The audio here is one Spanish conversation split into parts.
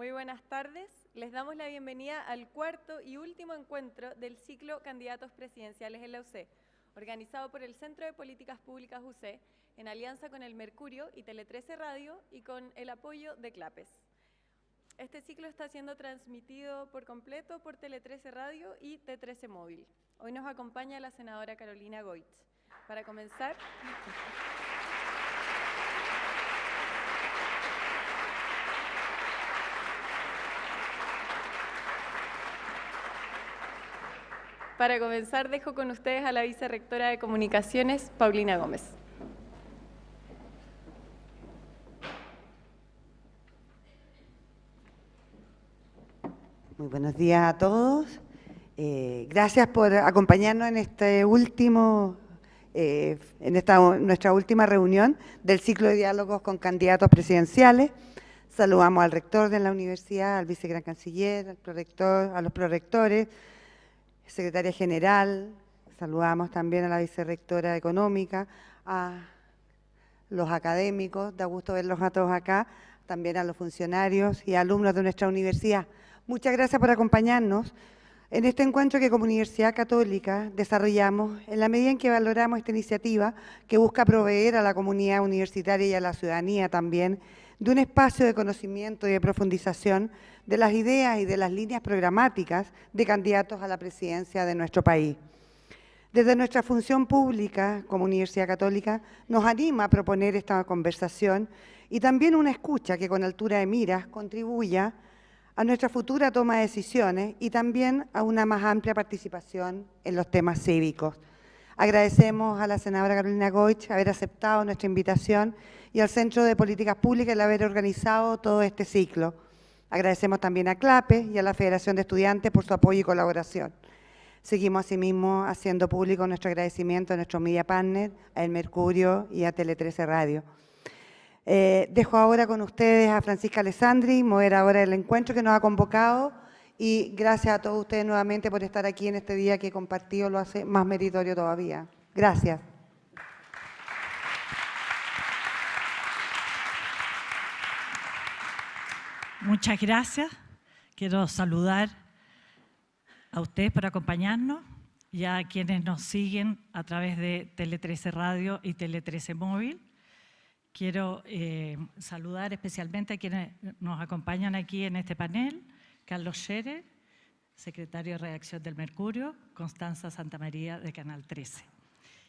Muy buenas tardes. Les damos la bienvenida al cuarto y último encuentro del ciclo Candidatos Presidenciales en la UC, organizado por el Centro de Políticas Públicas UC, en alianza con el Mercurio y Tele 13 Radio y con el apoyo de CLAPES. Este ciclo está siendo transmitido por completo por Tele 13 Radio y T13 Móvil. Hoy nos acompaña la senadora Carolina Goich. Para comenzar... Para comenzar, dejo con ustedes a la vicerrectora de Comunicaciones, Paulina Gómez. Muy buenos días a todos. Eh, gracias por acompañarnos en este último, eh, en esta nuestra última reunión del ciclo de diálogos con candidatos presidenciales. Saludamos al rector de la universidad, al vicegran canciller, al prorector, a los prorectores, secretaria general, saludamos también a la vicerrectora económica, a los académicos, da gusto verlos a todos acá, también a los funcionarios y alumnos de nuestra universidad. Muchas gracias por acompañarnos en este encuentro que como Universidad Católica desarrollamos en la medida en que valoramos esta iniciativa que busca proveer a la comunidad universitaria y a la ciudadanía también de un espacio de conocimiento y de profundización de las ideas y de las líneas programáticas de candidatos a la presidencia de nuestro país. Desde nuestra función pública como Universidad Católica nos anima a proponer esta conversación y también una escucha que con altura de miras contribuya a nuestra futura toma de decisiones y también a una más amplia participación en los temas cívicos. Agradecemos a la senadora Carolina Goich haber aceptado nuestra invitación y al Centro de Políticas Públicas el haber organizado todo este ciclo. Agradecemos también a CLAPE y a la Federación de Estudiantes por su apoyo y colaboración. Seguimos asimismo haciendo público nuestro agradecimiento a nuestro media partner, a El Mercurio y a Tele 13 Radio. Eh, dejo ahora con ustedes a Francisca Alessandri, moderadora del encuentro que nos ha convocado y gracias a todos ustedes nuevamente por estar aquí en este día que compartido lo hace más meritorio todavía. Gracias. Muchas gracias. Quiero saludar a ustedes por acompañarnos y a quienes nos siguen a través de Tele 13 Radio y Tele 13 Móvil. Quiero eh, saludar especialmente a quienes nos acompañan aquí en este panel, Carlos Scherer, secretario de redacción del Mercurio, Constanza Santamaría de Canal 13.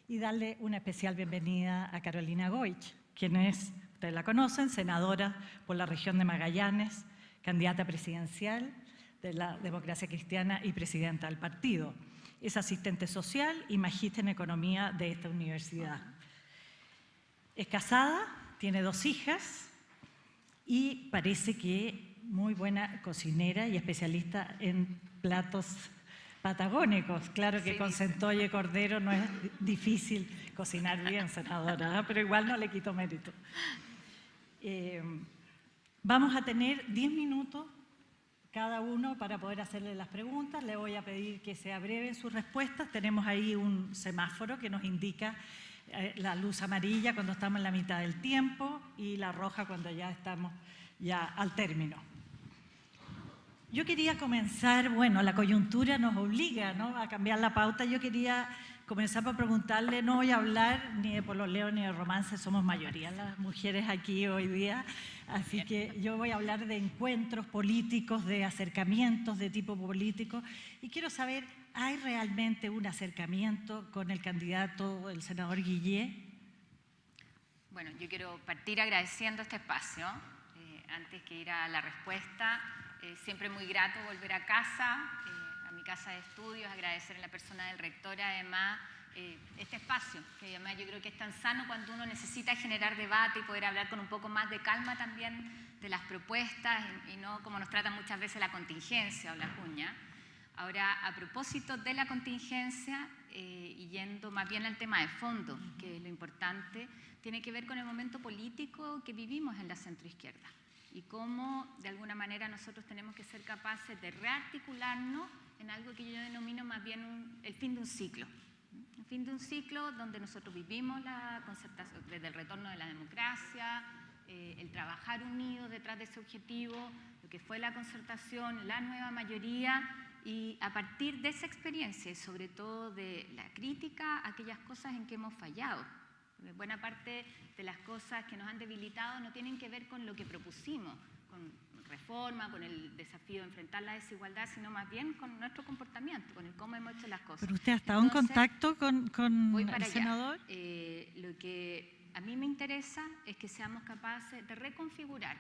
Y darle una especial bienvenida a Carolina Goich, quien es ustedes la conocen, senadora por la región de Magallanes, candidata presidencial de la democracia cristiana y presidenta del partido. Es asistente social y magíster en economía de esta universidad. Es casada, tiene dos hijas y parece que muy buena cocinera y especialista en platos patagónicos. Claro que con centolle cordero no es difícil cocinar bien, senadora, pero igual no le quito mérito. Eh, vamos a tener 10 minutos cada uno para poder hacerle las preguntas. Le voy a pedir que se abreven sus respuestas. Tenemos ahí un semáforo que nos indica eh, la luz amarilla cuando estamos en la mitad del tiempo y la roja cuando ya estamos ya al término. Yo quería comenzar, bueno, la coyuntura nos obliga ¿no? a cambiar la pauta. Yo quería comenzar por preguntarle, no voy a hablar ni de pololeo ni de romance, somos mayoría las mujeres aquí hoy día, así que yo voy a hablar de encuentros políticos, de acercamientos de tipo político, y quiero saber, ¿hay realmente un acercamiento con el candidato, el senador Guillé? Bueno, yo quiero partir agradeciendo este espacio, eh, antes que ir a la respuesta, eh, siempre muy grato volver a casa, eh, mi casa de estudios, agradecer en la persona del rector además eh, este espacio, que además yo creo que es tan sano cuando uno necesita generar debate y poder hablar con un poco más de calma también de las propuestas y, no como nos trata muchas veces la contingencia o la cuña. Ahora, a propósito de la contingencia eh, y yendo más bien al tema de fondo, que es lo importante, tiene que ver con el momento político que vivimos en la centroizquierda y cómo de alguna manera nosotros tenemos que ser capaces de rearticularnos en algo que yo denomino más bien el fin de un ciclo. El fin de un ciclo donde nosotros vivimos la concertación, desde el retorno de la democracia, eh, el trabajar unidos detrás de ese objetivo, lo que fue la concertación, la nueva mayoría, y a partir de esa experiencia y sobre todo de la crítica, aquellas cosas en que hemos fallado. Buena parte de las cosas que nos han debilitado no tienen que ver con lo que propusimos, con reforma, con el desafío de enfrentar la desigualdad, sino más bien con nuestro comportamiento, con el cómo hemos hecho las cosas. ¿Pero usted ha estado en contacto con, con el senador? Eh, lo que a mí me interesa es que seamos capaces de reconfigurar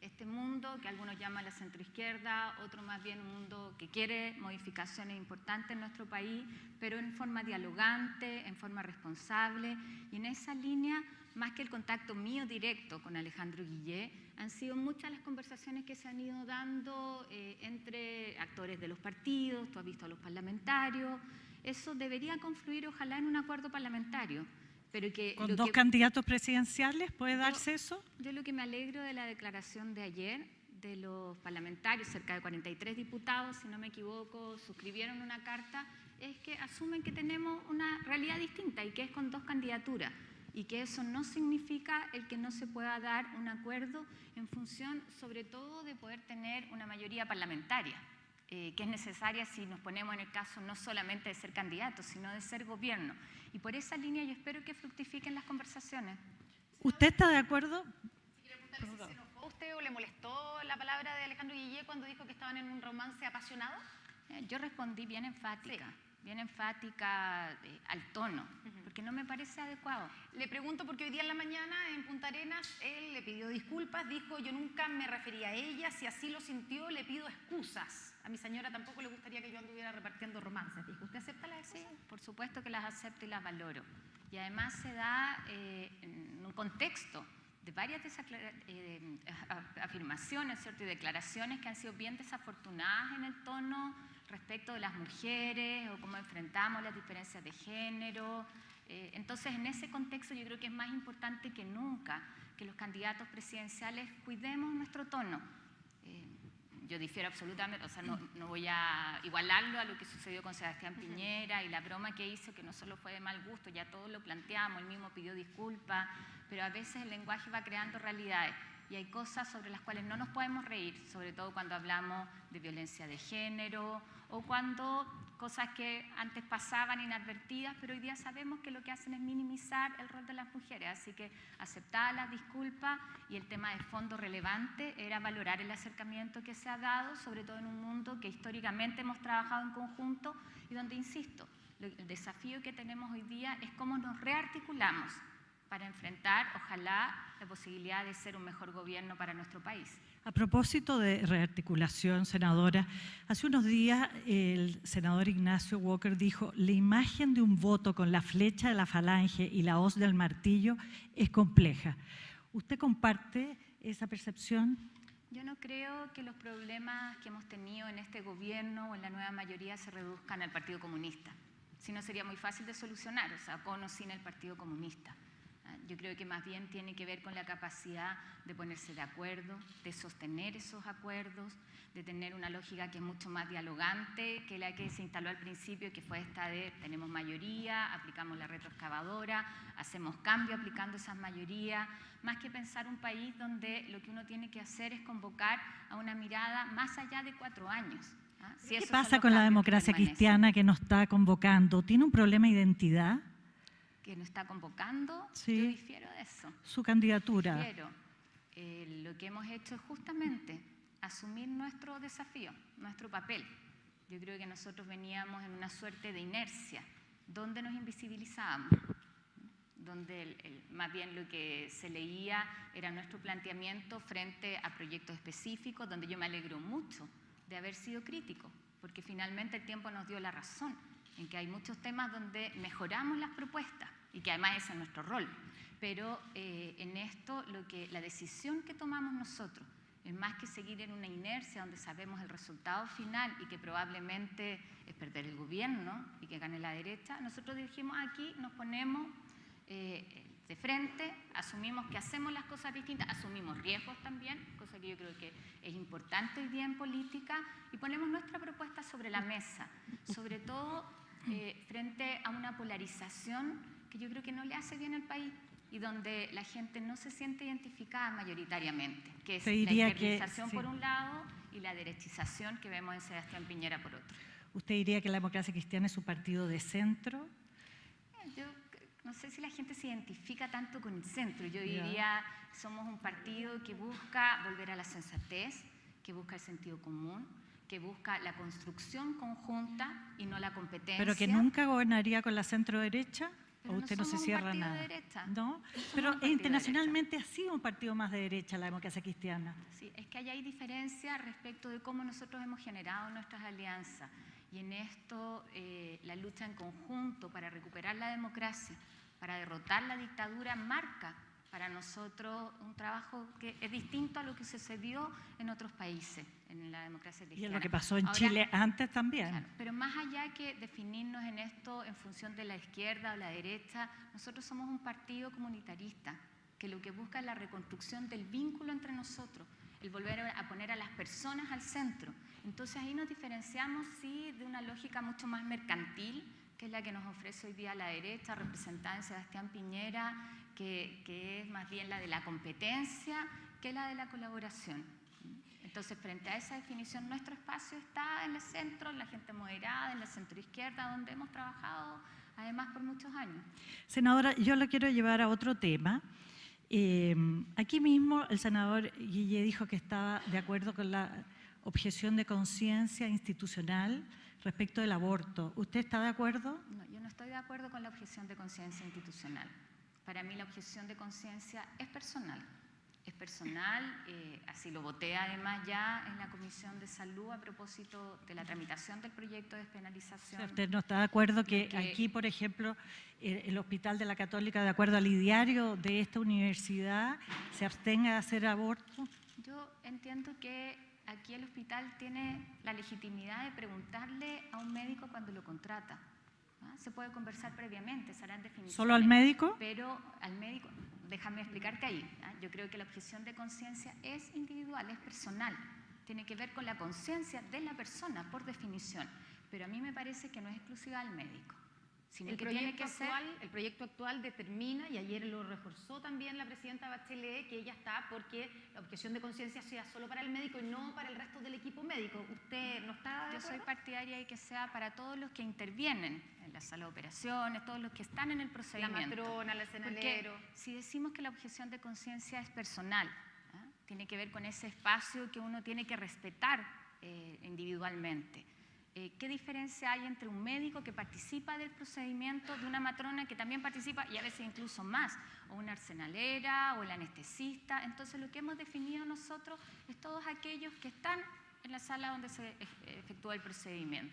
este mundo que algunos llaman la centroizquierda, otro más bien un mundo que quiere modificaciones importantes en nuestro país, pero en forma dialogante, en forma responsable. Y en esa línea, más que el contacto mío directo con Alejandro Guillé, han sido muchas las conversaciones que se han ido dando eh, entre actores de los partidos, tú has visto a los parlamentarios. Eso debería confluir, ojalá, en un acuerdo parlamentario ¿Con dos candidatos presidenciales puede darse eso? Yo lo que me alegro de la declaración de ayer de los parlamentarios, cerca de 43 diputados, si no me equivoco, suscribieron una carta, es que asumen que tenemos una realidad distinta y que es con dos candidaturas y que eso no significa el que no se pueda dar un acuerdo en función sobre todo de poder tener una mayoría parlamentaria. Eh, que es necesaria si nos ponemos en el caso no solamente de ser candidatos, sino de ser gobierno. Y por esa línea yo espero que fructifiquen las conversaciones. ¿Usted está de acuerdo? Si se enojó usted o le molestó la palabra de Alejandro Guillé cuando dijo que estaban en un romance apasionado? Eh, yo respondí bien enfática. Bien enfática eh, al tono, porque no me parece adecuado. Le pregunto porque hoy día en la mañana en Punta Arenas él le pidió disculpas, dijo yo nunca me refería a ella, si así lo sintió le pido excusas a mi señora tampoco le gustaría que yo anduviera repartiendo romances. Dijo, ¿usted acepta las Sí, por supuesto que las acepto y las valoro. Y además se da eh, en un contexto de varias eh, afirmaciones ¿cierto? y declaraciones que han sido bien desafortunadas en el tono respecto de las mujeres o cómo enfrentamos las diferencias de género. Eh, entonces, en ese contexto yo creo que es más importante que nunca que los candidatos presidenciales cuidemos nuestro tono. Yo difiero absolutamente, o sea, no, voy a igualarlo a lo que sucedió con Sebastián Piñera y la broma que hizo, que no solo fue de mal gusto, ya todos lo planteamos, él mismo pidió disculpas, pero a veces el lenguaje va creando realidades y hay cosas sobre las cuales no nos podemos reír, sobre todo cuando hablamos de violencia de género o cuando cosas que antes pasaban inadvertidas, pero hoy día sabemos que lo que hacen es minimizar el rol de las mujeres. Así que aceptar las disculpas y el tema de fondo relevante era valorar el acercamiento que se ha dado, sobre todo en un mundo que históricamente hemos trabajado en conjunto y donde, insisto, el desafío que tenemos hoy día es cómo nos rearticulamos para enfrentar, ojalá, la posibilidad de ser un mejor gobierno para nuestro país. A propósito de rearticulación, senadora, hace unos días el senador Ignacio Walker dijo la imagen de un voto con la flecha de la falange y la hoz del martillo es compleja. ¿Usted comparte esa percepción? Yo no creo que los problemas que hemos tenido en este gobierno o en la nueva mayoría se reduzcan al Partido Comunista. Si no sería muy fácil de solucionar, o sea, con o sin el Partido Comunista. Yo creo que más bien tiene que ver con la capacidad de ponerse de acuerdo, de sostener esos acuerdos, de tener una lógica que es mucho más dialogante que la que se instaló al principio, que fue esta de tenemos mayoría, aplicamos la retroexcavadora, hacemos cambio aplicando esas mayorías, más que pensar un país donde lo que uno tiene que hacer es convocar a una mirada más allá de cuatro años. ¿ah? ¿Qué pasa con la democracia cristiana que nos está convocando? ¿Tiene un problema de identidad? Que nos está convocando, yo difiero de eso. Su candidatura. Eh, lo que hemos hecho es justamente asumir nuestro desafío, nuestro papel. Yo creo que nosotros veníamos en una suerte de inercia, donde nos invisibilizábamos, donde más bien lo que se leía era nuestro planteamiento frente a proyectos específicos, donde yo me alegro mucho de haber sido crítico, porque finalmente el tiempo nos dio la razón en que hay muchos temas donde mejoramos las propuestas, y que además ese es nuestro rol. Pero eh, en esto lo que, la decisión que tomamos nosotros es más que seguir en una inercia donde sabemos el resultado final y que probablemente es perder el gobierno y que gane la derecha, nosotros dijimos aquí, nos ponemos eh, de frente, asumimos que hacemos las cosas distintas, asumimos riesgos también, cosa que yo creo que es importante hoy día en política, y ponemos nuestra propuesta sobre la mesa, sobre todo eh, frente a una polarización que yo creo que no le hace bien al país. y donde la gente no se siente identificada mayoritariamente, que es la diría que- izquierdización sí. por un lado y la derechización que vemos en Sebastián Piñera por otro. ¿Usted diría que la democracia cristiana es un partido de centro? Eh, Yo no sé si la gente se identifica tanto con el centro. Yo diría, somos un partido que busca volver a la sensatez, que busca el sentido común, que busca la construcción conjunta y no la competencia. ¿Pero que nunca gobernaría con la centro derecha? Pero ¿O no usted no se cierra de nada? derecha. ¿No? Pero de internacionalmente ha sido un partido más de derecha la democracia cristiana. Sí, es que ahí hay diferencia respecto de cómo nosotros hemos generado nuestras alianzas. Y en esto, eh, la lucha en conjunto para recuperar la democracia, para derrotar la dictadura, marca para nosotros un trabajo que es distinto a lo que sucedió en otros países, en la democracia Y cristiana. en lo que pasó en Ahora, Chile antes también. Claro, pero más allá que definirnos en esto en función de la izquierda o la derecha, nosotros somos un partido comunitarista que lo que busca es la reconstrucción del vínculo entre nosotros, el volver a poner a las personas al centro. Entonces ahí nos diferenciamos sí de una lógica mucho más mercantil, que es la que nos ofrece hoy día la derecha, representada en Sebastián Piñera, que, que es más bien la de la competencia que la de la colaboración. Entonces, frente a esa definición, nuestro espacio está en el centro, en la gente moderada, en la centroizquierda, donde hemos trabajado además por muchos años. Senadora, yo lo quiero llevar a otro tema. Eh, aquí mismo el senador Guille dijo que estaba de acuerdo con la objeción de conciencia institucional respecto del aborto. ¿Usted está de acuerdo? No, yo no estoy de acuerdo con la objeción de conciencia institucional. Para mí la objeción de conciencia es personal. Es personal, eh, así lo voté además ya en la Comisión de Salud a propósito de la tramitación del proyecto de despenalización. ¿Usted no está de acuerdo que, Que- aquí, por ejemplo, el Hospital de la Católica, de acuerdo al ideario de esta universidad, se abstenga de hacer aborto? Yo entiendo que aquí el hospital tiene la legitimidad de preguntarle a un médico cuando lo contrata. ¿Ah? Se puede conversar previamente, se harán definiciones. ¿Solo al médico? Pero al médico, déjame explicarte ahí. ¿ah? Yo creo que la objeción de conciencia es individual, es personal. Tiene que ver con la conciencia de la persona, por definición. Pero a mí me parece que no es exclusiva del médico, sino El que tiene proyecto, que ser... actual, el proyecto actual determina, y ayer lo reforzó también la presidenta Bachelet, que ella está porque la objeción de conciencia sea solo para el médico y no para el resto del equipo médico. ¿Usted no está de Yo soy partidaria de que sea para todos los que intervienen en la sala de operaciones, todos los que están en el La procedimiento. matrona, el Porque escenalero. si decimos que la objeción de conciencia es personal, ¿ah? tiene que ver con ese espacio que uno tiene que respetar eh, individualmente. Eh, ¿Qué diferencia hay entre un médico que participa del procedimiento de una matrona que también participa y a veces incluso más, o una arsenalera o el anestesista? Entonces lo que hemos definido nosotros es todos aquellos que están en la sala donde se ef- efectúa el procedimiento.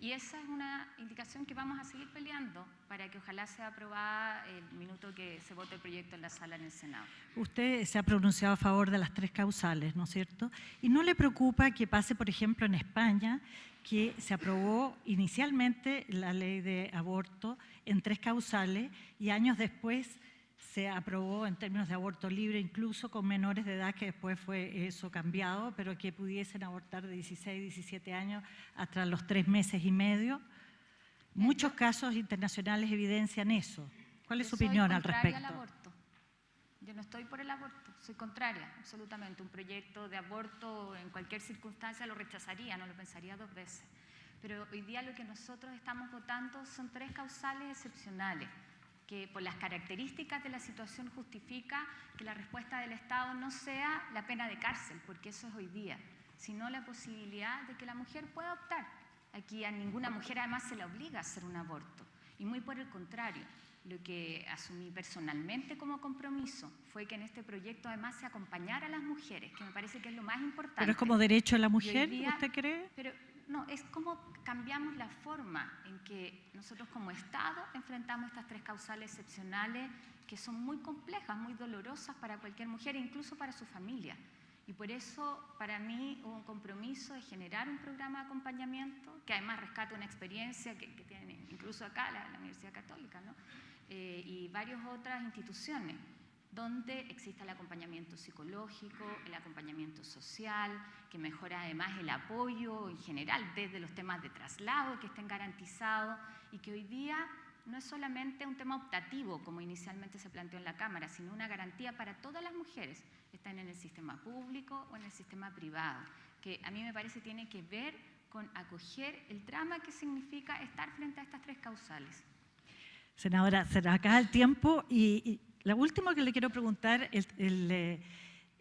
Y esa es una indicación que vamos a seguir peleando para que ojalá sea aprobada el minuto que se vote el proyecto en la sala en el Senado. Usted se ha pronunciado a favor de las tres causales, ¿no es cierto? ¿Y no le preocupa que pase, por ejemplo, en España, que se aprobó inicialmente la ley de aborto en tres causales y años después se aprobó en términos de aborto libre, incluso con menores de edad, que después fue eso cambiado, pero que pudiesen abortar de 16, 17 años hasta los tres meses y medio? Muchos casos internacionales evidencian eso. ¿Cuál es Yo su opinión al respecto? aborto. Yo no estoy por el aborto, soy contraria, absolutamente. Un proyecto de aborto en cualquier circunstancia lo rechazaría, no lo pensaría dos veces. Pero hoy día lo que nosotros estamos votando son tres causales excepcionales, que por las características de la situación justifica que la respuesta del Estado no sea la pena de cárcel, porque eso es hoy día, sino la posibilidad de que la mujer pueda optar. Aquí a ninguna mujer además se la obliga a hacer un aborto, y muy por el contrario. Lo que asumí personalmente como compromiso fue que en este proyecto además se acompañara a las mujeres, que me parece que es lo más importante. Pero es como derecho de la mujer, día- ¿usted cree? Pero no, es como cambiamos la forma en que nosotros como Estado enfrentamos estas tres causales excepcionales que son muy complejas, muy dolorosas para cualquier mujer incluso para su familia. Y por eso para mí hubo un compromiso de generar un programa de acompañamiento que además rescata una experiencia que, que tiene incluso acá la, la Universidad Católica ¿no? Eh, y varias otras instituciones donde exista el acompañamiento psicológico, el acompañamiento social, que mejora además el apoyo en general desde los temas de traslado que estén garantizados y que hoy día no es solamente un tema optativo, como inicialmente se planteó en la Cámara, sino una garantía para todas las mujeres, estén en el sistema público o en el sistema privado, que a mí me parece tiene que ver con acoger el drama que significa estar frente a estas tres causales. Senadora, se nos acaba el tiempo y, lo último que le quiero preguntar, el, el, eh,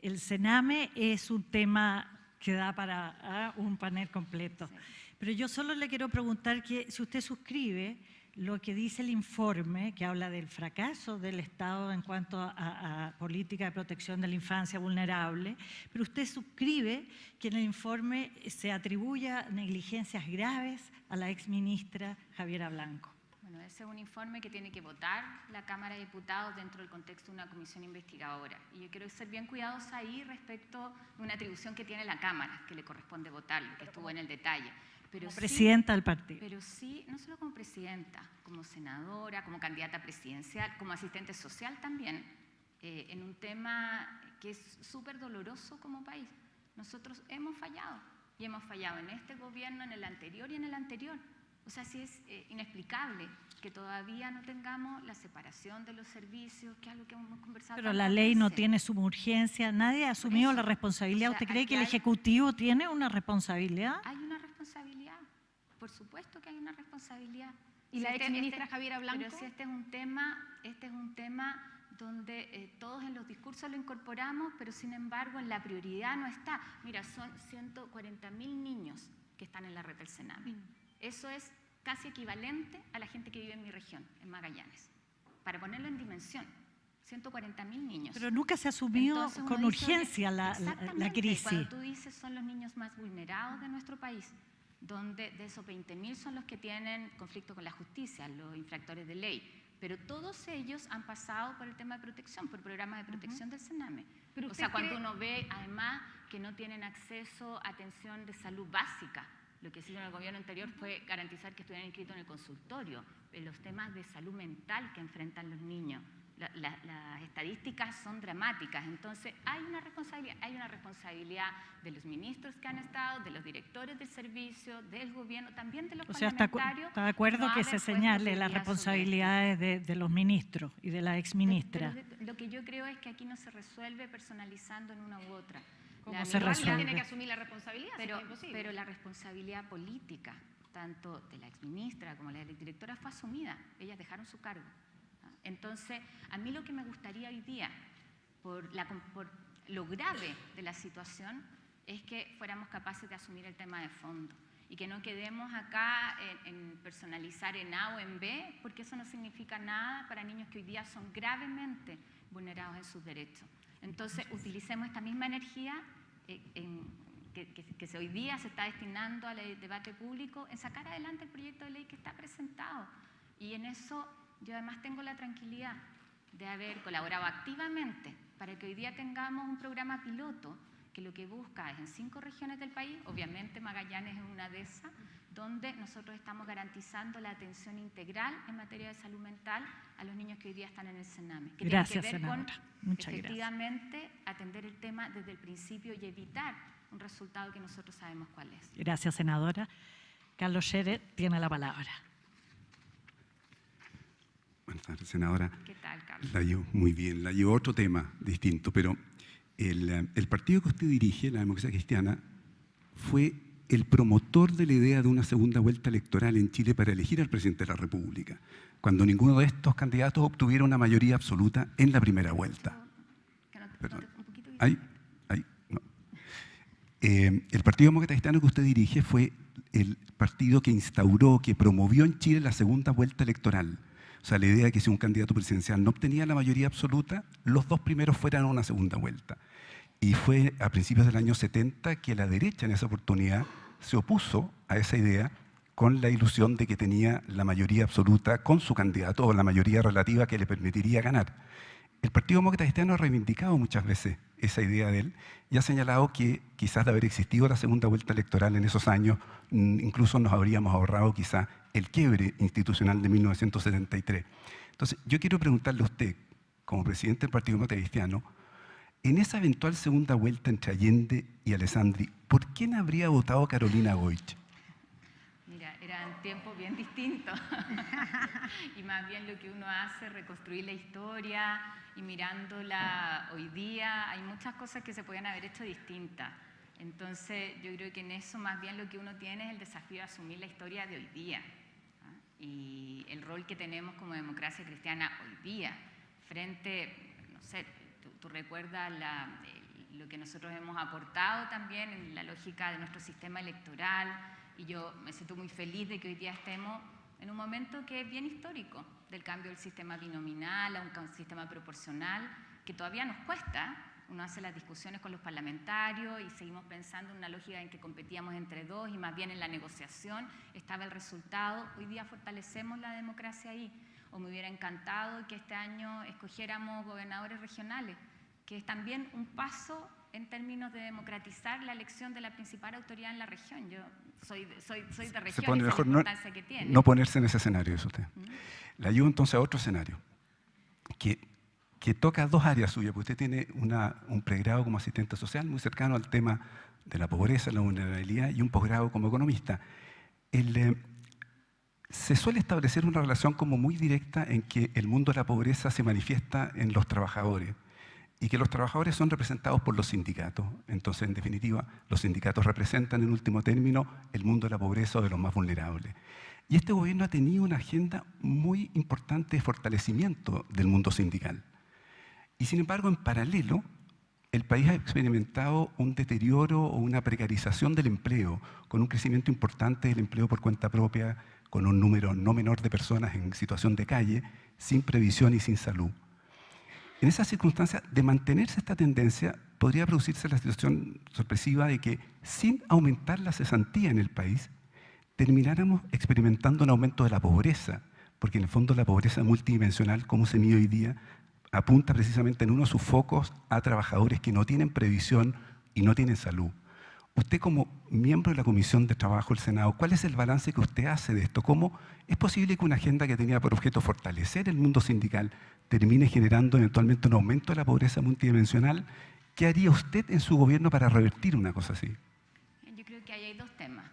el Sename es un tema que da para ah, un panel completo. Sí. Pero yo solo le quiero preguntar que si usted suscribe lo que dice el informe, que habla del fracaso del Estado en cuanto a, a, política de protección de la infancia vulnerable, pero usted suscribe que en el informe se atribuya negligencias graves a la exministra Javiera Blanco. Bueno, ese es un informe que tiene que votar la Cámara de Diputados dentro del contexto de una comisión investigadora. Y yo quiero ser bien cuidadosa ahí respecto de una atribución que tiene la Cámara, que le corresponde votarlo, que estuvo en el detalle. Pero como sí, presidenta del partido. Pero sí, no solo como presidenta, como senadora, como candidata presidencial, como asistente social también, eh, en un tema que es súper doloroso como país. Nosotros hemos fallado y hemos fallado en este gobierno, en el anterior y en el anterior. O sea, sí es eh, inexplicable que todavía no tengamos la separación de los servicios, que es algo que hemos conversado. Pero la ley no tiene suma urgencia, nadie ha asumido eso, la responsabilidad. o sea, ¿Usted cree que el hay- Ejecutivo tiene una responsabilidad? Hay una responsabilidad, por supuesto que hay una responsabilidad. ¿Y la este- exministra este- Javiera Blanco? Pero si este es un tema, este es un tema donde eh, todos en los discursos lo incorporamos, pero sin embargo en la prioridad no está. Mira, son 140 mil niños que están en la red del Sename. Mm. Eso es casi equivalente a la gente que vive en mi región, en Magallanes. Para ponerlo en dimensión, 140 mil niños. Pero nunca se ha asumido con urgencia la, la- la exactamente, crisis. Cuando tú dices son los niños más vulnerados de nuestro país, donde de esos 20.000 son los que tienen conflicto con la justicia, los infractores de ley. Pero todos ellos han pasado por el tema de protección, por programas de protección del Sename. Pero o sea, cuando uno ve además que no tienen acceso a atención de salud básica, lo que hicieron el gobierno anterior fue garantizar que estuvieran inscritos en el consultorio, en los temas de salud mental que enfrentan los niños. La- la- las estadísticas son dramáticas, entonces hay una responsabilidad, hay una responsabilidad de los ministros que han estado, de los directores del servicio, del gobierno, también de los O sea, está, parlamentarios. de acuerdo no que se señale las responsabilidades de, de los ministros y de la Pero- exministra. pero lo que yo creo es que aquí no se resuelve personalizando en una u otra. ¿Cómo La se resuelve? tiene que asumir la responsabilidad, pero, pero la responsabilidad política, tanto de la exministra como la directora, fue asumida. Ellas dejaron su cargo. ¿ah? Entonces, a mí lo que me gustaría hoy día, por, la, por lo grave de la situación, es que fuéramos capaces de asumir el tema de fondo y que no quedemos acá en, en personalizar en A o en B, porque eso no significa nada para niños que hoy día son gravemente vulnerados en sus derechos. Entonces, utilicemos esta misma energía eh, en- que, que- que hoy día se está destinando al debate público en sacar adelante el proyecto de ley que está presentado. Y en eso yo además tengo la tranquilidad de haber colaborado activamente para que hoy día tengamos un programa piloto que lo que busca es en cinco regiones del país, obviamente Magallanes es una de esas, donde nosotros estamos garantizando la atención integral en materia de salud mental a los niños que hoy día están en el Sename. Que Gracias, tiene que ver senadora. con Muchas gracias. efectivamente atender el tema desde el principio y evitar un resultado que nosotros sabemos cuál es. Gracias, senadora. Carlos Scherer tiene la palabra. Buenas tardes, senadora. ¿Qué tal, Carlos? La llevo muy bien, la llevo a otro tema distinto, pero el, eh, el partido que usted dirige, la democracia cristiana, fue el promotor de la idea de una segunda vuelta electoral en Chile para elegir al presidente de la República, cuando ninguno de estos candidatos obtuviera una mayoría absoluta en la primera vuelta. No Perdón. Ahí, ahí, no. Eh, el Partido Demócrata Cristiano que usted dirige fue el partido que instauró, que promovió en Chile la segunda vuelta electoral. O sea, la idea de que si un candidato presidencial no obtenía la mayoría absoluta, los dos primeros fueran a una segunda vuelta. Y fue a principios del año 70 que la derecha en esa oportunidad se opuso a esa idea con la ilusión de que tenía la mayoría absoluta con su candidato o la mayoría relativa que le permitiría ganar. El Partido Demócrata Cristiano ha reivindicado muchas veces esa idea de él y ha señalado que quizás de haber existido la segunda vuelta electoral en esos años, mm, incluso nos habríamos ahorrado quizás el quiebre institucional de 1973. Entonces, yo quiero preguntarle a usted, como presidente del Partido Demócrata Cristiano, en esa eventual segunda vuelta entre Allende y Alessandri, ¿por quién habría votado Carolina Goich? Mira, eran tiempos bien distintos. y más bien lo que uno hace reconstruir la historia y mirándola hoy día, hay muchas cosas que se pueden haber hecho distintas. Entonces yo creo que en eso más bien lo que uno tiene es el desafío de asumir la historia de hoy día ¿ah? y el rol que tenemos como democracia cristiana hoy día frente, no sé, tú, recuerdas lo que nosotros hemos aportado también en la lógica de nuestro sistema electoral y yo me siento muy feliz de que hoy día estemos en un momento que es bien histórico del cambio del sistema binominal a un sistema proporcional que todavía nos cuesta, uno hace las discusiones con los parlamentarios y seguimos pensando en una lógica en que competíamos entre dos y más bien en la negociación estaba el resultado. Hoy día fortalecemos la democracia ahí. O me hubiera encantado que este año escogiéramos gobernadores regionales, que es también un paso en términos de democratizar la elección de la principal autoridad en la región. Yo soy, soy, soy de región, Se mejor no, que tiene. no ponerse en ese escenario, eso usted. ¿Mm? La llevo entonces a otro escenario, que que toca dos áreas suyas, porque usted tiene un pregrado como asistente social muy cercano al tema de la pobreza, la vulnerabilidad y un posgrado como economista. Eh, se suele establecer una relación como muy directa en que el mundo de la pobreza se manifiesta en los trabajadores y que los trabajadores son representados por los sindicatos. Entonces, en definitiva, los sindicatos representan en último término el mundo de la pobreza o de los más vulnerables. Y este gobierno ha tenido una agenda muy importante de fortalecimiento del mundo sindical. Y sin embargo, en paralelo, el país ha experimentado un deterioro o una precarización del empleo, con un crecimiento importante del empleo por cuenta propia, con un número no menor de personas en situación de calle, sin previsión y sin salud. En esas circunstancias, de mantenerse esta tendencia, podría producirse la situación sorpresiva de que, sin aumentar la cesantía en el país, termináramos experimentando un aumento de la pobreza, porque en el fondo la pobreza multidimensional, como se mide hoy día, apunta precisamente en uno de sus focos a trabajadores que no tienen previsión y no tienen salud. Usted como miembro de la Comisión de Trabajo del Senado, ¿cuál es el balance que usted hace de esto? ¿Cómo es posible que una agenda que tenía por objeto fortalecer el mundo sindical termine generando eventualmente un aumento de la pobreza multidimensional? ¿Qué haría usted en su gobierno para revertir una cosa así? Yo creo que ahí hay dos temas.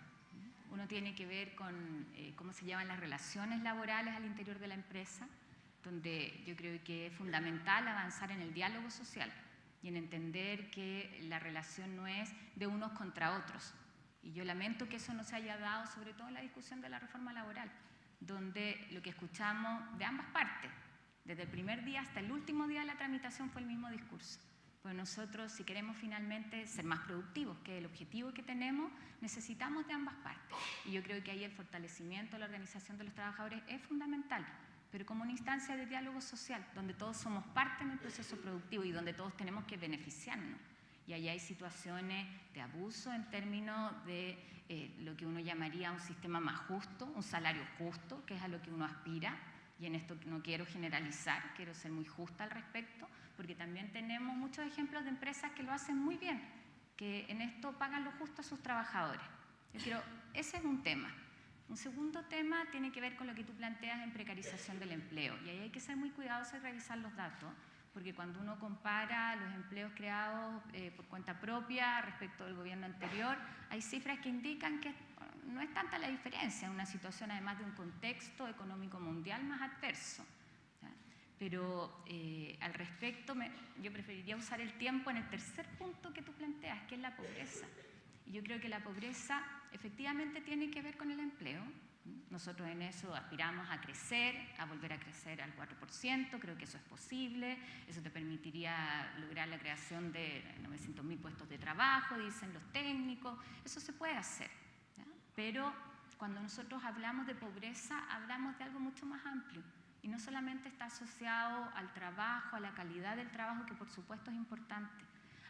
Uno tiene que ver con eh, cómo se llaman las relaciones laborales al interior de la empresa donde yo creo que es fundamental avanzar en el diálogo social y en entender que la relación no es de unos contra otros. Y yo lamento que eso no se haya dado, sobre todo en la discusión de la reforma laboral, donde lo que escuchamos de ambas partes, desde el primer día hasta el último día de la tramitación, fue el mismo discurso. Pues nosotros, si queremos finalmente ser más productivos, que el objetivo que tenemos, necesitamos de ambas partes. Y yo creo que ahí el fortalecimiento de la organización de los trabajadores es fundamental pero como una instancia de diálogo social, donde todos somos parte en el proceso productivo y donde todos tenemos que beneficiarnos. Y ahí hay situaciones de abuso en términos de eh, lo que uno llamaría un sistema más justo, un salario justo, que es a lo que uno aspira. Y en esto no quiero generalizar, quiero ser muy justa al respecto, porque también tenemos muchos ejemplos de empresas que lo hacen muy bien, que en esto pagan lo justo a sus trabajadores. Yo quiero, ese es un tema. Un segundo tema tiene que ver con lo que tú planteas en precarización del empleo. Y ahí hay que ser muy cuidadoso y revisar los datos, porque cuando uno compara los empleos creados eh, por cuenta propia respecto del gobierno anterior, hay cifras que indican que no es tanta la diferencia en una situación además de un contexto económico mundial más adverso. Pero eh, al respecto, yo preferiría usar el tiempo en el tercer punto que tú planteas, que es la pobreza. Y yo creo que la pobreza efectivamente tiene que ver con el empleo. Nosotros en eso aspiramos a crecer, a volver a crecer al 4%, creo que eso es posible, eso te permitiría lograr la creación de 900.000 puestos de trabajo, dicen los técnicos, eso se puede hacer. Pero cuando nosotros hablamos de pobreza, hablamos de algo mucho más amplio y no solamente está asociado al trabajo, a la calidad del trabajo, que por supuesto es importante.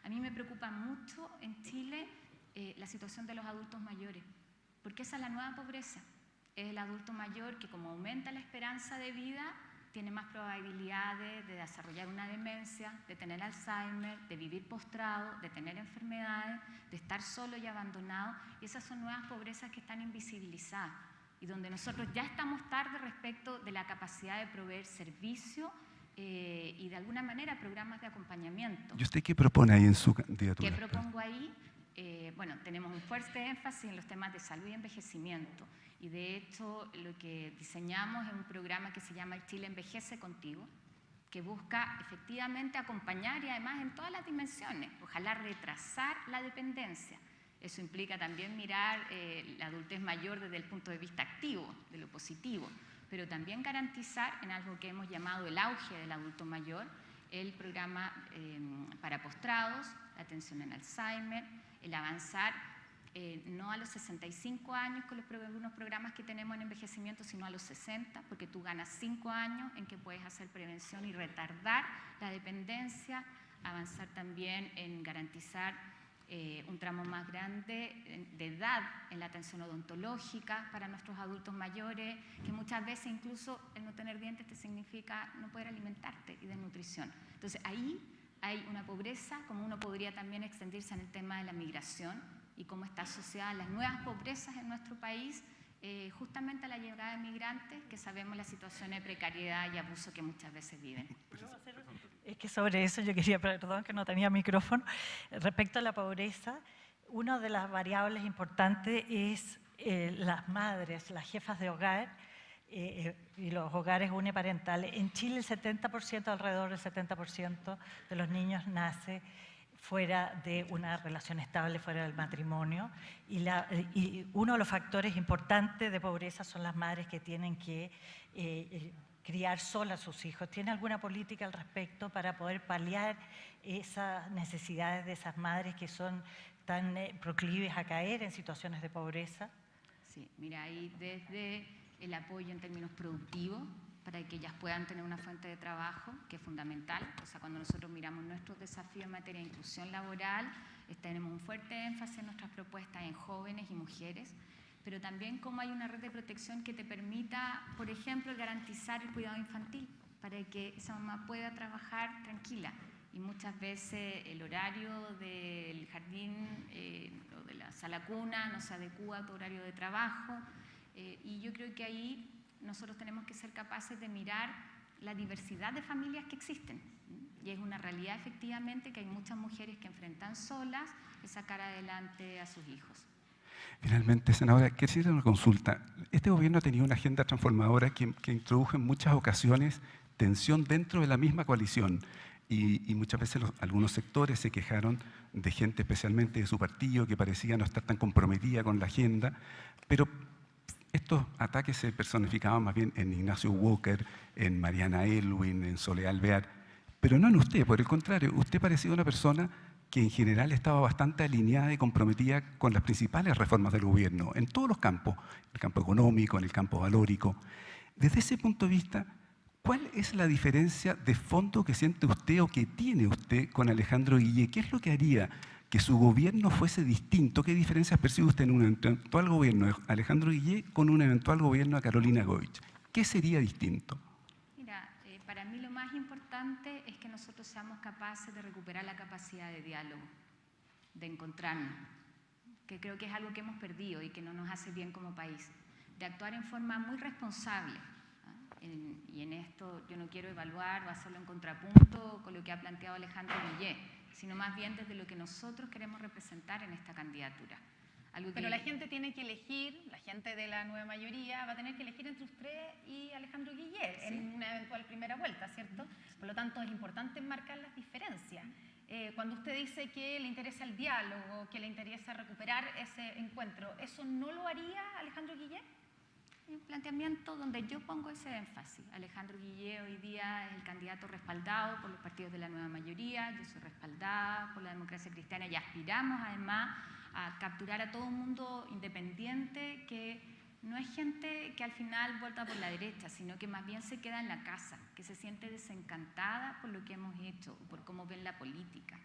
A mí me preocupa mucho en Chile eh, la situación de los adultos mayores, porque esa es la nueva pobreza. Es el adulto mayor que como aumenta la esperanza de vida, tiene más probabilidades de desarrollar una demencia, de tener Alzheimer, de vivir postrado, de tener enfermedades, de estar solo y abandonado. Y esas son nuevas pobrezas que están invisibilizadas y donde nosotros ya estamos tarde respecto de la capacidad de proveer servicio eh, y de alguna manera programas de acompañamiento. ¿Y usted qué propone ahí en su candidatura? ¿Qué propongo ahí? Eh, bueno, tenemos un fuerte énfasis en los temas de salud y envejecimiento. Y de hecho, lo que diseñamos es un programa que se llama El Chile Envejece Contigo, que busca efectivamente acompañar y además en todas las dimensiones, ojalá retrasar la dependencia. Eso implica también mirar eh, la adultez mayor desde el punto de vista activo, de lo positivo, pero también garantizar en algo que hemos llamado el auge del adulto mayor, el programa eh, para postrados, atención en Alzheimer, el avanzar eh, no a los 65 años con los, algunos programas que tenemos en envejecimiento, sino a los 60, porque tú ganas 5 años en que puedes hacer prevención y retardar la dependencia, avanzar también en garantizar eh, un tramo más grande de edad en la atención odontológica para nuestros adultos mayores, que muchas veces incluso el no tener dientes te significa no poder alimentarte y desnutrición. Entonces ahí hay una pobreza, como uno podría también extendirse en el tema de la migración, y cómo está asociada las nuevas pobrezas en nuestro país, eh, justamente a la llegada de migrantes, que sabemos la situación de precariedad y abuso que muchas veces viven. Es que sobre eso yo quería, perdón que no tenía micrófono, respecto a la pobreza, una de las variables importantes es eh, las madres, las jefas de hogar, eh, y los hogares uniparentales. En Chile el 70%, alrededor del 70% de los niños nace fuera de una relación estable, fuera del matrimonio. Y, uno de los factores importantes de pobreza son las madres que tienen que eh, eh, criar solas a sus hijos. ¿Tiene alguna política al respecto para poder paliar esas necesidades de esas madres que son tan eh, proclives a caer en situaciones de pobreza? Sí, mira, ahí desde el apoyo en términos productivos, para que ellas puedan tener una fuente de trabajo, que es fundamental. O sea, cuando nosotros miramos nuestros desafíos en materia de inclusión laboral, tenemos un fuerte énfasis en nuestras propuestas en jóvenes y mujeres, pero también cómo hay una red de protección que te permita, por ejemplo, garantizar el cuidado infantil, para que esa mamá pueda trabajar tranquila. Y muchas veces el horario del jardín eh, o de la sala cuna no se adecua a tu horario de trabajo. Eh, y yo creo que ahí nosotros tenemos que ser capaces de mirar la diversidad de familias que existen. Y es una realidad efectivamente que hay muchas mujeres que enfrentan solas y sacar adelante a sus hijos. Finalmente, senadora, quisiera hacer una consulta. Este gobierno ha tenido una agenda transformadora que, introdujo en muchas ocasiones tensión dentro de la misma coalición. Y, muchas veces algunos sectores se quejaron de gente, especialmente de su partido, que parecía no estar tan comprometida con la agenda, pero estos ataques se personificaban más bien en Ignacio Walker, en Mariana Elwin, en Soledad Alvear, pero no en usted, por el contrario, usted parecía una persona que en general estaba bastante alineada y comprometida con las principales reformas del gobierno, en todos los campos, el campo económico, en el campo valórico. Desde ese punto de vista, ¿cuál es la diferencia de fondo que siente usted o que tiene usted con Alejandro Guille? ¿Qué es lo que haría que su gobierno fuese distinto. ¿Qué diferencias percibe usted en un eventual gobierno de Alejandro Guillé con un eventual gobierno de Carolina Goich? ¿Qué sería distinto? Mira, eh, para mí lo más importante es que nosotros seamos capaces de recuperar la capacidad de diálogo, de encontrarnos, que creo que es algo que hemos perdido y que no nos hace bien como país, de actuar en forma muy responsable. ¿ah? y en esto yo no quiero evaluar o hacerlo en contrapunto con lo que ha planteado Alejandro Guillé sino más bien desde lo que nosotros queremos representar en esta candidatura. Pero la gente tiene que elegir, la gente de la nueva mayoría va a tener que elegir entre usted y Alejandro Guillet en una eventual primera vuelta, ¿cierto? Por lo tanto, es importante marcar las diferencias. Eh, cuando usted dice que le interesa el diálogo, que le interesa recuperar ese encuentro, ¿eso no lo haría Alejandro Guillet? Un planteamiento donde yo pongo ese énfasis. Alejandro Guillé hoy día es el candidato respaldado por los partidos de la nueva mayoría, yo soy respaldada por la democracia cristiana y aspiramos además a capturar a todo un mundo independiente que no es gente que al final vuelta por la derecha, sino que más bien se queda en la casa, que se siente desencantada por lo que hemos hecho, por cómo ven la política.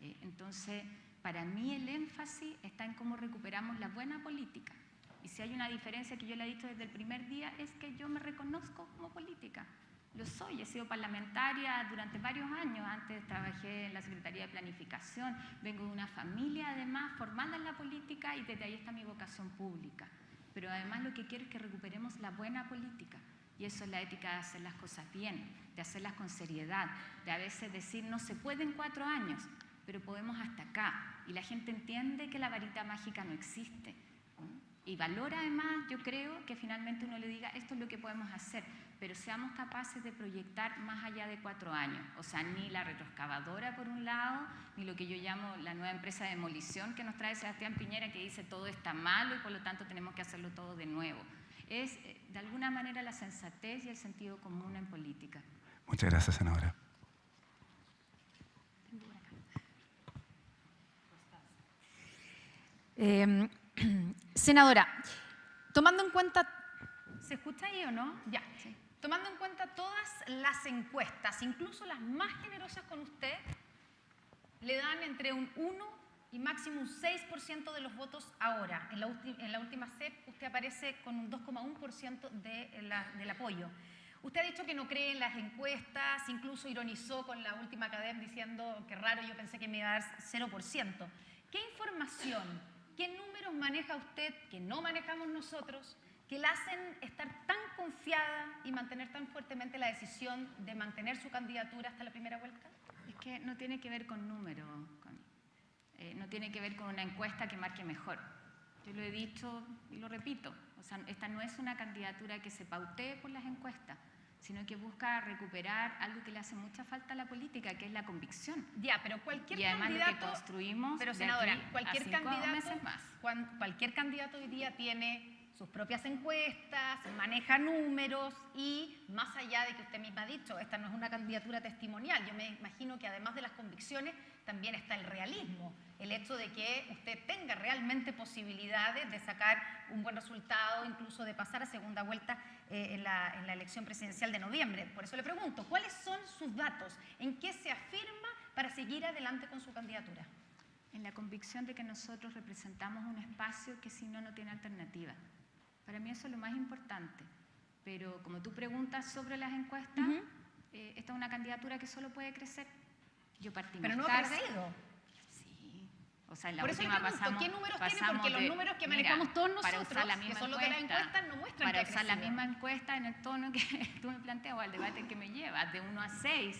Eh, entonces, para mí el énfasis está en cómo recuperamos la buena política, y si hay una diferencia que yo le he dicho desde el primer día es que yo me reconozco como política. Lo soy, he sido parlamentaria durante varios años, antes trabajé en la Secretaría de Planificación, vengo de una familia además formada en la política y desde ahí está mi vocación pública. Pero además lo que quiero es que recuperemos la buena política y eso es la ética de hacer las cosas bien, de hacerlas con seriedad, de a veces decir no se puede en cuatro años, pero podemos hasta acá. Y la gente entiende que la varita mágica no existe. Y valora además, yo creo, que finalmente uno le diga, esto es lo que podemos hacer, pero seamos capaces de proyectar más allá de cuatro años. O sea, ni la retroexcavadora por un lado, ni lo que yo llamo la nueva empresa de demolición que nos trae Sebastián Piñera, que dice todo está malo y por lo tanto tenemos que hacerlo todo de nuevo. Es, eh, de alguna manera, la sensatez y el sentido común en política. Muchas gracias, senadora. Eh, senadora, tomando en cuenta, ¿se escucha ahí o no? Ya. Tomando en cuenta todas las encuestas, incluso las más generosas con usted, le dan entre un 1 y máximo un 6% de los votos ahora. En la, en la, última CEP usted aparece con un 2,1% de del apoyo. Usted ha dicho que no cree en las encuestas, incluso ironizó con la última cadena diciendo que raro, yo pensé que me iba a dar 0%. ¿Qué información ¿Qué números maneja usted que no manejamos nosotros que la hacen estar tan confiada y mantener tan fuertemente la decisión de mantener su candidatura hasta la primera vuelta? Es que no tiene que ver con números, eh, no tiene que ver con una encuesta que marque mejor. Yo lo he dicho y lo repito, o sea, esta no es una candidatura que se pautee por las encuestas sino que busca recuperar algo que le hace mucha falta a la política, que es la convicción. Ya, pero cualquier y además candidato, lo que construimos pero senadora, cualquier candidato, cualquier candidato hoy día tiene sus propias encuestas, maneja números y más allá de que usted misma ha dicho, esta no es una candidatura testimonial, yo me imagino que además de las convicciones también está el realismo, el hecho de que usted tenga realmente posibilidades de sacar un buen resultado, incluso de pasar a segunda vuelta eh, en, la, en la elección presidencial de noviembre. Por eso le pregunto, ¿cuáles son sus datos? ¿En qué se afirma para seguir adelante con su candidatura? En la convicción de que nosotros representamos un espacio que si no, no tiene alternativa. Para mí eso es lo más importante. Pero como tú preguntas sobre las encuestas, eh, esta es una candidatura que solo puede crecer. Yo partí Pero no ha crecido. Sí. O sea, en la Por última eso pasamos, ¿qué números tiene? Porque los números que manejamos todos nosotros, para usar la misma que son los de las encuestas, no muestran Para que usar la misma encuesta en el tono que tú me planteas o al debate que me llevas, de 1 a 6,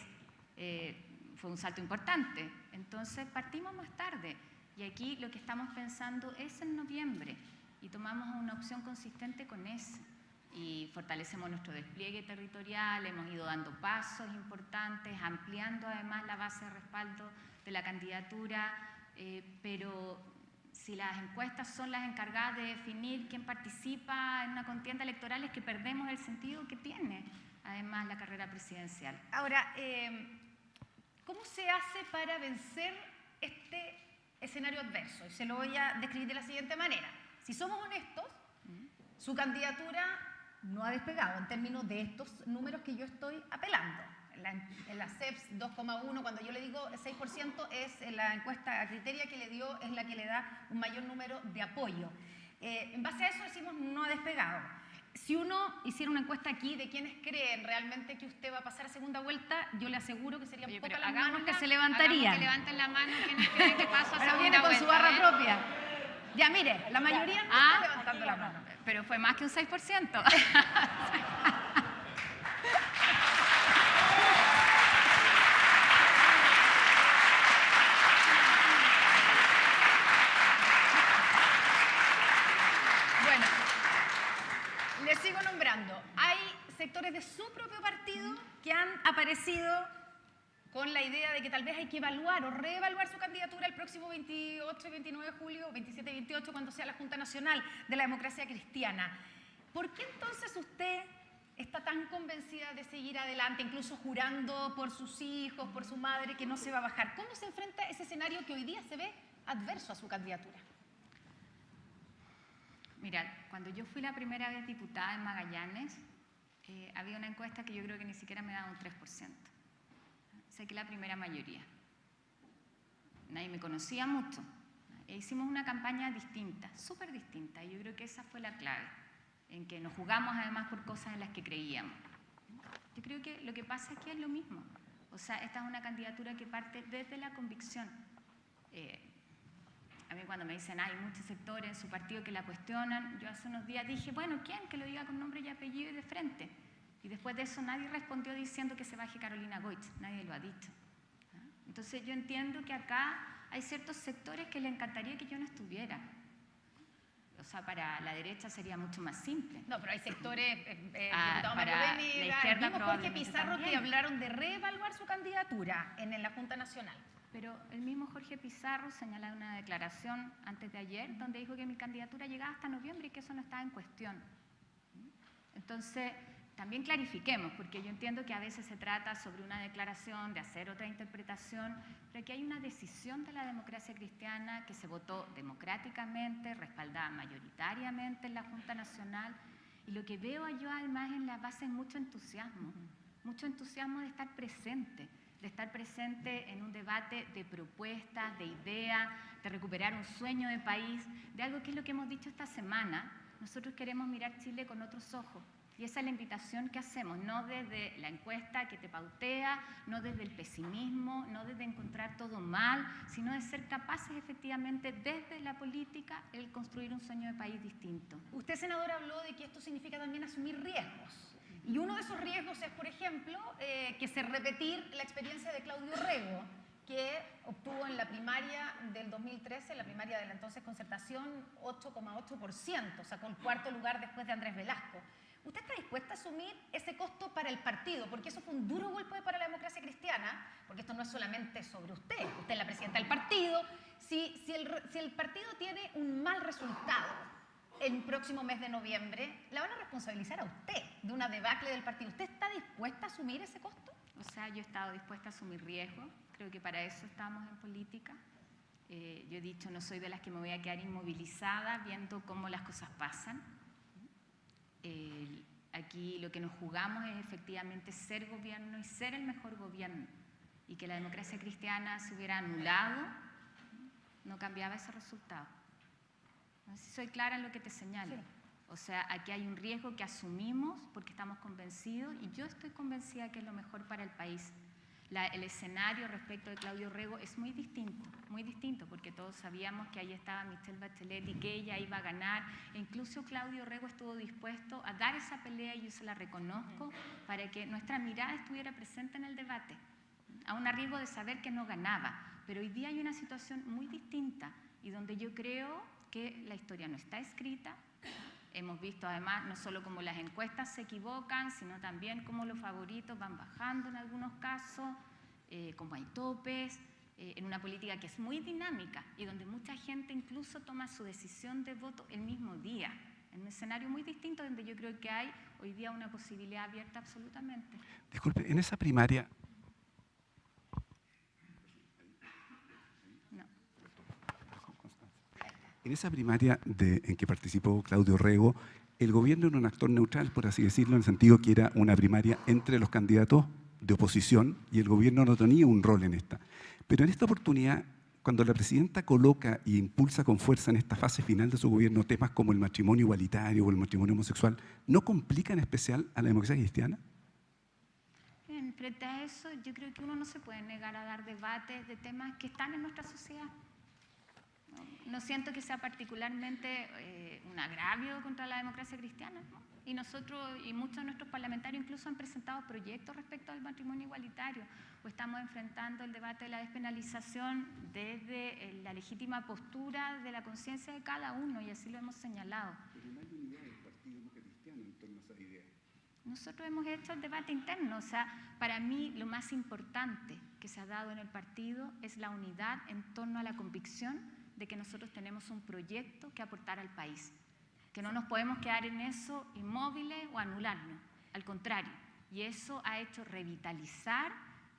eh, fue un salto importante. Entonces partimos más tarde. Y aquí lo que estamos pensando es en noviembre y tomamos una opción consistente con eso. Y fortalecemos nuestro despliegue territorial, hemos ido dando pasos importantes, ampliando además la base de respaldo de la candidatura, eh, pero si las encuestas son las encargadas de definir quién participa en una contienda electoral es que perdemos el sentido que tiene además la carrera presidencial. Ahora, eh, ¿cómo se hace para vencer este escenario adverso? Y se lo voy a describir de la siguiente manera. Si somos honestos, su candidatura no ha despegado en términos de estos números que yo estoy apelando. En la, en la CEPS 2,1, cuando yo le digo 6%, es la encuesta a criteria que le dio, es la que le da un mayor número de apoyo. Eh, en base a eso decimos no ha despegado. Si uno hiciera una encuesta aquí de quienes creen realmente que usted va a pasar a segunda vuelta, yo le aseguro que serían Oye, pocas pero las que se levantarían. que levanten la mano quienes creen que paso a Pero segunda viene con su vuelta, barra ¿eh? propia. Ya, mire, la mayoría no Ah, está levantando la mano. Pero fue más que un 6%. Bueno, le sigo nombrando. Hay sectores de su propio partido que han aparecido con la idea de que tal vez hay que evaluar o reevaluar su candidatura el próximo 28 y 29 de julio, 27 y 28, cuando sea la Junta Nacional de la Democracia Cristiana. ¿Por qué entonces usted está tan convencida de seguir adelante, incluso jurando por sus hijos, por su madre, que no se va a bajar? ¿Cómo se enfrenta ese escenario que hoy día se ve adverso a su candidatura? Mira, cuando yo fui la primera vez diputada en Magallanes, eh, había una encuesta que yo creo que ni siquiera me daba un 3%. Sé que la primera mayoría. Nadie me conocía mucho. E hicimos una campaña distinta, súper distinta, y yo creo que esa fue la clave, en que nos jugamos además por cosas en las que creíamos. Yo creo que lo que pasa aquí es lo mismo. O sea, esta es una candidatura que parte desde la convicción. Eh, a mí cuando me dicen, hay muchos sectores en su partido que la cuestionan, yo hace unos días dije, bueno, ¿quién? Que lo diga con nombre y apellido y de frente. Y después de eso nadie respondió diciendo que se baje Carolina Goich, nadie lo ha dicho. ¿ah? Entonces yo entiendo que acá hay ciertos sectores que le encantaría que yo no estuviera. O sea, para la derecha sería mucho más simple. No, pero hay sectores, eh, eh, Ah, para Mario la izquierda el mismo Jorge Pizarro que también. hablaron de reevaluar su candidatura en, en la Junta Nacional. Pero el mismo Jorge Pizarro señala una declaración antes de ayer donde dijo que mi candidatura llegaba hasta noviembre y que eso no estaba en cuestión. Entonces, también clarifiquemos, porque yo entiendo que a veces se trata sobre una declaración, de hacer otra interpretación, pero aquí hay una decisión de la democracia cristiana que se votó democráticamente, respaldada mayoritariamente en la Junta Nacional, y lo que veo yo además en la base es mucho entusiasmo, mucho entusiasmo de estar presente, de estar presente en un debate de propuestas, de ideas, de recuperar un sueño de país, de algo que es lo que hemos dicho esta semana. Nosotros queremos mirar Chile con otros ojos. Y esa es la invitación que hacemos, no desde la encuesta que te pautea, no desde el pesimismo, no desde encontrar todo mal, sino de ser capaces efectivamente desde la política el construir un sueño de país distinto. Usted, senador, habló de que esto significa también asumir riesgos. Y uno de esos riesgos es, por ejemplo, eh, que se repetir la experiencia de Claudio Rego, que obtuvo en la primaria del 2013, en la primaria de la entonces concertación, 8,8%, sacó el cuarto lugar después de Andrés Velasco. ¿Usted está dispuesta a asumir ese costo para el partido? Porque eso fue un duro golpe para la democracia cristiana, porque esto no es solamente sobre usted, usted es la presidenta del partido. Si, si, el, si el partido tiene un mal resultado el próximo mes de noviembre, la van a responsabilizar a usted de una debacle del partido. ¿Usted está dispuesta a asumir ese costo? O sea, yo he estado dispuesta a asumir riesgo, creo que para eso estamos en política. Eh, yo he dicho, no soy de las que me voy a quedar inmovilizada viendo cómo las cosas pasan. Eh, aquí lo que nos jugamos es efectivamente ser gobierno y ser el mejor gobierno. Y que la democracia cristiana se hubiera anulado, no cambiaba ese resultado. No sé si soy clara en lo que te señalo. Sí. O sea, aquí hay un riesgo que asumimos porque estamos convencidos y yo estoy convencida que es lo mejor para el país. El escenario respecto de Claudio Rego es muy distinto, muy distinto, porque todos sabíamos que ahí estaba Michelle Bachelet y que ella iba a ganar. E incluso Claudio Rego estuvo dispuesto a dar esa pelea y yo se la reconozco para que nuestra mirada estuviera presente en el debate, a un riesgo de saber que no ganaba. Pero hoy día hay una situación muy distinta y donde yo creo que la historia no está escrita, Hemos visto además no solo cómo las encuestas se equivocan, sino también cómo los favoritos van bajando en algunos casos, eh, cómo hay topes, eh, en una política que es muy dinámica y donde mucha gente incluso toma su decisión de voto el mismo día, en un escenario muy distinto donde yo creo que hay hoy día una posibilidad abierta absolutamente. Disculpe, en esa primaria, No. En esa primaria de- en que participó Claudio Rego, el gobierno era un actor neutral, por así decirlo, en el sentido que era una primaria entre los candidatos de oposición y el gobierno no tenía un rol en esta. Pero en esta oportunidad, cuando la presidenta coloca y impulsa con fuerza en esta fase final de su gobierno temas como el matrimonio igualitario o el matrimonio homosexual, ¿no complica en especial a la democracia cristiana? Frente a eso, yo creo que uno no se puede negar a dar debates de temas que están en nuestra sociedad. No, No siento que sea particularmente eh, un agravio contra la democracia cristiana. ¿no? Y nosotros y muchos de nuestros parlamentarios incluso han presentado proyectos respecto al matrimonio igualitario o estamos enfrentando el debate de la despenalización desde eh, la legítima postura de la conciencia de cada uno y así lo hemos señalado. Nosotros hemos hecho el debate interno, o sea, para mí lo más importante que se ha dado en el partido es la unidad en torno a la convicción de que nosotros tenemos un proyecto que aportar al país, que no nos podemos quedar en eso inmóviles o anularnos, al contrario, y eso ha hecho revitalizar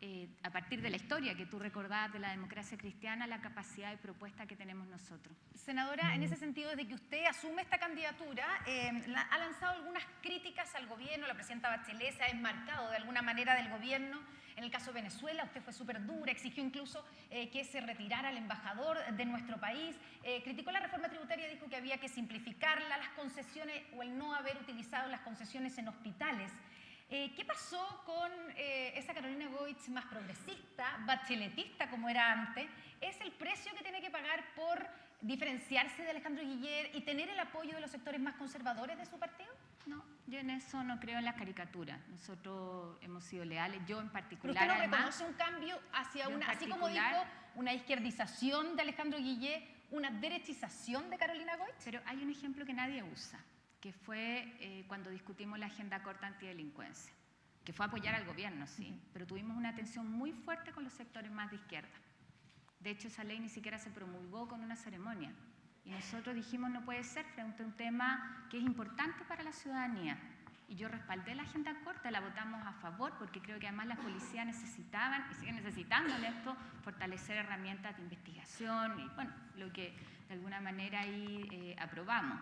eh, a partir de la historia que tú recordabas de la democracia cristiana, la capacidad de propuesta que tenemos nosotros. Senadora, en ese sentido, desde que usted asume esta candidatura, eh, la- ha lanzado algunas críticas al gobierno, la presidenta Bachelet se ha desmarcado de alguna manera del gobierno. En el caso de Venezuela, usted fue súper dura, exigió incluso eh, que se retirara el embajador de nuestro país, eh, criticó la reforma tributaria, dijo que había que simplificarla, las concesiones o el no haber utilizado las concesiones en hospitales. Eh, ¿Qué pasó con eh, esa Carolina Goich más progresista, bacheletista como era antes? ¿Es el precio que tiene que pagar por diferenciarse de Alejandro Guiller y tener el apoyo de los sectores más conservadores de su partido? No, yo en eso no creo en las caricaturas. Nosotros hemos sido leales, yo en Pero particular. usted no además, reconoce un cambio hacia una, así como dijo, una izquierdización de Alejandro Guillé, una derechización de Carolina Goich. Pero hay un ejemplo que nadie usa, que fue eh, cuando discutimos la agenda corta antidelincuencia, que fue apoyar al gobierno, sí, pero tuvimos una tensión muy fuerte con los sectores más de izquierda. De hecho, esa ley ni siquiera se promulgó con una ceremonia. Y nosotros dijimos no puede ser frente a un tema que es importante para la ciudadanía. Y yo respaldé la agenda corta, la votamos a favor porque creo que además las policías necesitaban y siguen necesitando en esto fortalecer herramientas de investigación y bueno, lo que de alguna manera ahí eh, aprobamos.